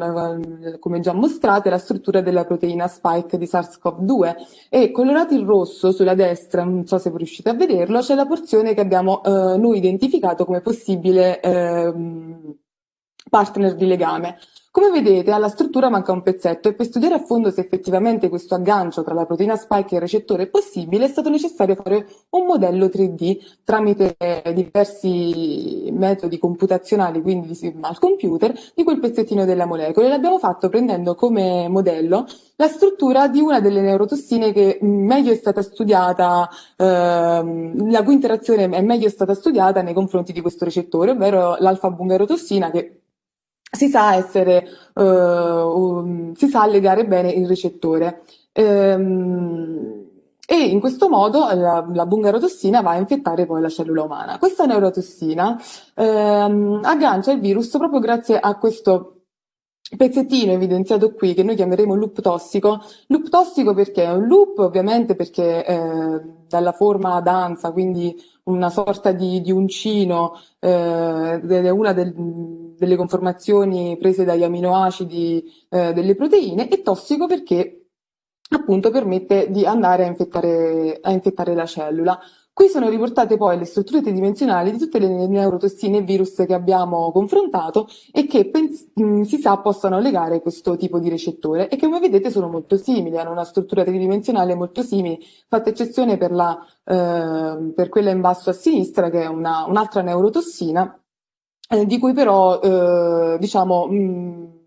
come già mostrato, è la struttura della proteina spike di SARS-CoV-2 e colorato in rosso sulla destra, non so se riuscite a vederlo, c'è la porzione che abbiamo eh, noi identificato come possibile eh, partner di legame. Come vedete alla struttura manca un pezzetto e per studiare a fondo se effettivamente questo aggancio tra la proteina spike e il recettore è possibile è stato necessario fare un modello 3D tramite diversi metodi computazionali, quindi al computer, di quel pezzettino della molecola e l'abbiamo fatto prendendo come modello la struttura di una delle neurotossine che meglio è stata studiata, ehm, la cui interazione è meglio stata studiata nei confronti di questo recettore, ovvero l'alfa-bungarotossina che si sa essere, uh, um, si sa legare bene il recettore. Ehm, e in questo modo la, la bungarotossina va a infettare poi la cellula umana. Questa neurotossina ehm, aggancia il virus proprio grazie a questo pezzettino evidenziato qui che noi chiameremo loop tossico. Loop tossico perché? È un loop ovviamente perché eh, dalla forma danza, quindi una sorta di, di uncino, eh, una del, delle conformazioni prese dagli aminoacidi eh, delle proteine, e tossico perché appunto permette di andare a infettare, a infettare la cellula. Qui sono riportate poi le strutture tridimensionali di tutte le neurotossine e virus che abbiamo confrontato e che mh, si sa possano legare questo tipo di recettore e che come vedete sono molto simili, hanno una struttura tridimensionale molto simile, fatta eccezione per, la, eh, per quella in basso a sinistra che è una, un'altra neurotossina eh, di cui però eh, diciamo mh,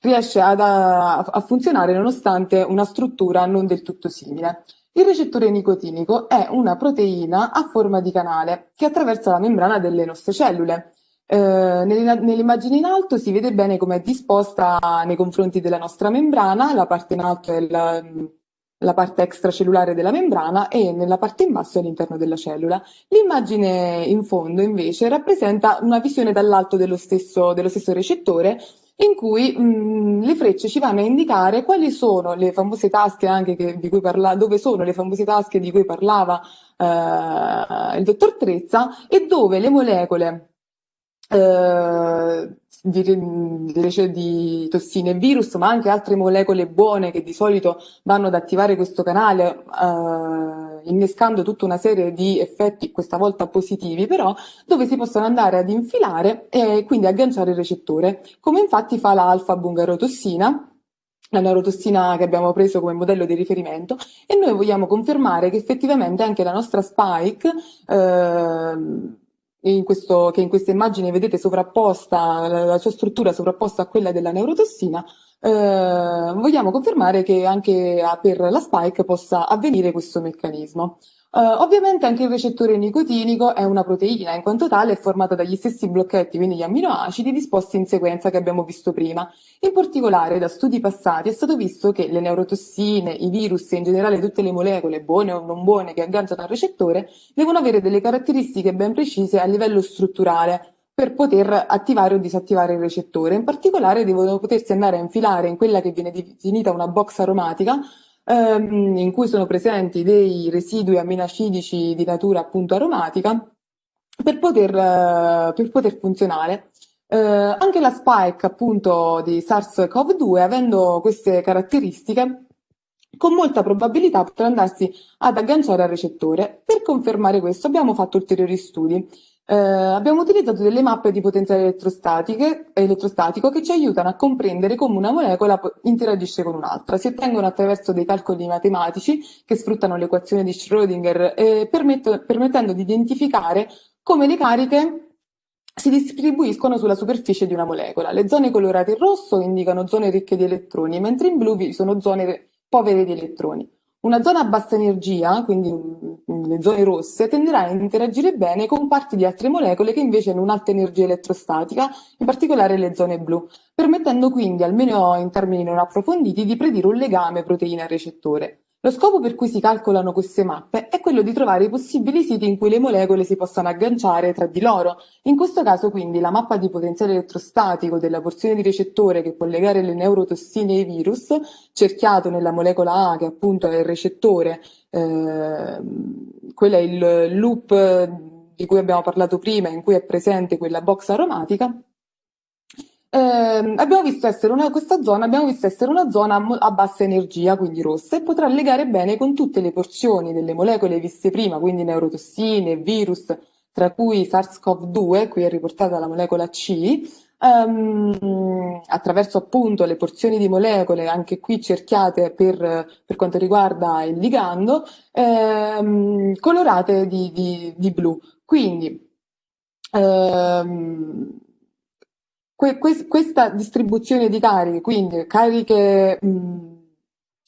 riesce ad, a, a funzionare nonostante una struttura non del tutto simile. Il recettore nicotinico è una proteina a forma di canale che attraversa la membrana delle nostre cellule. Eh, nell'immagine in alto si vede bene come è disposta nei confronti della nostra membrana, la parte in alto è la, la parte extracellulare della membrana e nella parte in basso è all'interno della cellula. L'immagine in fondo invece rappresenta una visione dall'alto dello dello stesso recettore in cui mh, mm, le frecce ci vanno a indicare quali sono le famose tasche anche che, di cui parla, dove sono le famose tasche di cui parlava eh, il dottor Trezza e dove le molecole eh, di, di, tossine e virus, ma anche altre molecole buone che di solito vanno ad attivare questo canale, eh, innescando tutta una serie di effetti, questa volta positivi, però, dove si possono andare ad infilare e quindi agganciare il recettore, come infatti fa l'alfa-bungarotossina, la neurotossina che abbiamo preso come modello di riferimento e noi vogliamo confermare che effettivamente anche la nostra spike eh, in questo, che in questa immagine vedete sovrapposta, la, la sua struttura sovrapposta a quella della neurotossina, eh, vogliamo confermare che anche per la spike possa avvenire questo meccanismo. Uh, ovviamente anche il recettore nicotinico è una proteina, in quanto tale è formata dagli stessi blocchetti, quindi gli amminoacidi disposti in sequenza che abbiamo visto prima. In particolare, da studi passati è stato visto che le neurotossine, i virus e in generale tutte le molecole, buone o non buone, che agganciano al recettore, devono avere delle caratteristiche ben precise a livello strutturale per poter attivare o disattivare il recettore. In particolare devono potersi andare a infilare in quella che viene definita una box aromatica, ehm, in cui sono presenti dei residui aminoacidici di natura appunto aromatica per poter, eh, per poter funzionare. Eh, anche la spike appunto di SARS-CoV-2 avendo queste caratteristiche con molta probabilità potrà andarsi ad agganciare al recettore. Per confermare questo abbiamo fatto ulteriori studi. Eh, abbiamo utilizzato delle mappe di potenziale elettrostatico che ci aiutano a comprendere come una molecola interagisce con un'altra. Si ottengono attraverso dei calcoli matematici che sfruttano l'equazione di Schrödinger, eh, permettendo di identificare come le cariche si distribuiscono sulla superficie di una molecola. Le zone colorate in rosso indicano zone ricche di elettroni, mentre in blu vi sono zone povere di elettroni. Una zona a bassa energia, quindi le zone rosse, tenderà a interagire bene con parti di altre molecole che invece hanno un'alta energia elettrostatica, in particolare le zone blu, permettendo quindi, almeno in termini non approfonditi, di predire un legame proteina-recettore. Lo scopo per cui si calcolano queste mappe è quello di trovare i possibili siti in cui le molecole si possano agganciare tra di loro. In questo caso quindi la mappa di potenziale elettrostatico della porzione di recettore che può legare le neurotossine ai virus, cerchiato nella molecola A che appunto è il recettore, eh, quello è il loop di cui abbiamo parlato prima in cui è presente quella box aromatica, eh, abbiamo visto essere una, questa zona abbiamo visto essere una zona a bassa energia, quindi rossa, e potrà legare bene con tutte le porzioni delle molecole viste prima, quindi neurotossine, virus, tra cui SARS-CoV-2, qui è riportata la molecola C, um, attraverso appunto le porzioni di molecole, anche qui cerchiate per, per quanto riguarda il ligando, um, colorate di, di, di, blu. Quindi, um, que, que, questa distribuzione di cariche, quindi cariche, mh, mm,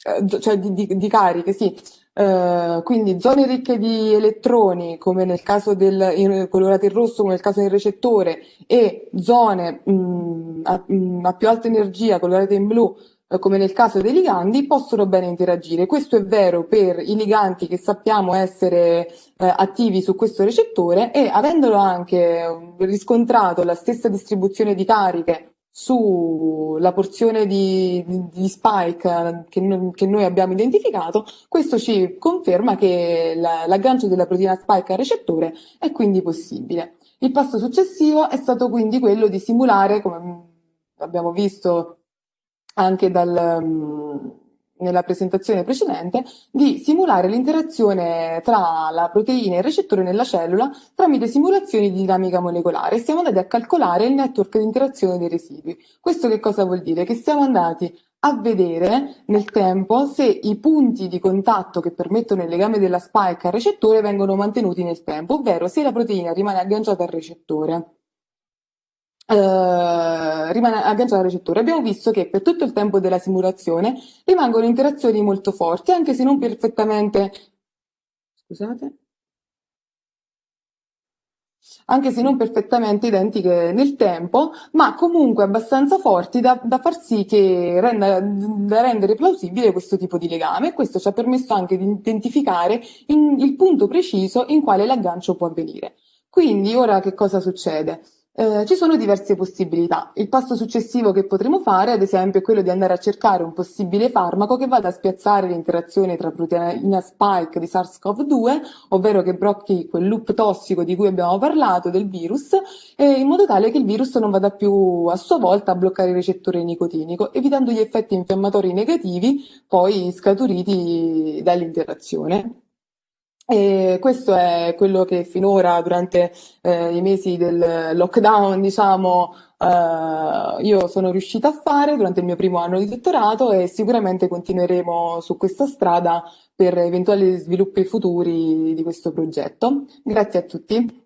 eh, cioè di, di, di, cariche, sì, Uh, quindi zone ricche di elettroni, come nel caso del colorato in rosso, come nel caso del recettore, e zone mh, mm, a, mh, mm, a, più alta energia, colorate in blu, come nel caso dei ligandi, possono bene interagire. Questo è vero per i ligandi che sappiamo essere uh, attivi su questo recettore e avendolo anche riscontrato la stessa distribuzione di cariche sulla porzione di, di, spike che, no, che, noi abbiamo identificato, questo ci conferma che la, l'aggancio della proteina spike al recettore è quindi possibile. Il passo successivo è stato quindi quello di simulare, come abbiamo visto anche dal, nella presentazione precedente, di simulare l'interazione tra la proteina e il recettore nella cellula tramite simulazioni di dinamica molecolare. Siamo andati a calcolare il network di interazione dei residui. Questo che cosa vuol dire? Che siamo andati a vedere nel tempo se i punti di contatto che permettono il legame della spike al recettore vengono mantenuti nel tempo, ovvero se la proteina rimane agganciata al recettore eh, rimane agganciato al recettore. Abbiamo visto che per tutto il tempo della simulazione rimangono interazioni molto forti, anche se non perfettamente scusate, anche se non perfettamente identiche nel tempo, ma comunque abbastanza forti da, da far sì che renda, da rendere plausibile questo tipo di legame. Questo ci ha permesso anche di identificare in, il punto preciso in quale l'aggancio può avvenire. Quindi ora che cosa succede? Eh, ci sono diverse possibilità. Il passo successivo che potremo fare, ad esempio, è quello di andare a cercare un possibile farmaco che vada a spiazzare l'interazione tra proteina spike di SARS-CoV-2, ovvero che blocchi quel loop tossico di cui abbiamo parlato del virus, eh, in modo tale che il virus non vada più a sua volta a bloccare il recettore nicotinico, evitando gli effetti infiammatori negativi poi scaturiti dall'interazione. E questo è quello che finora, durante eh, i mesi del lockdown, diciamo, eh, io sono riuscita a fare durante il mio primo anno di dottorato e sicuramente continueremo su questa strada per eventuali sviluppi futuri di questo progetto. Grazie a tutti.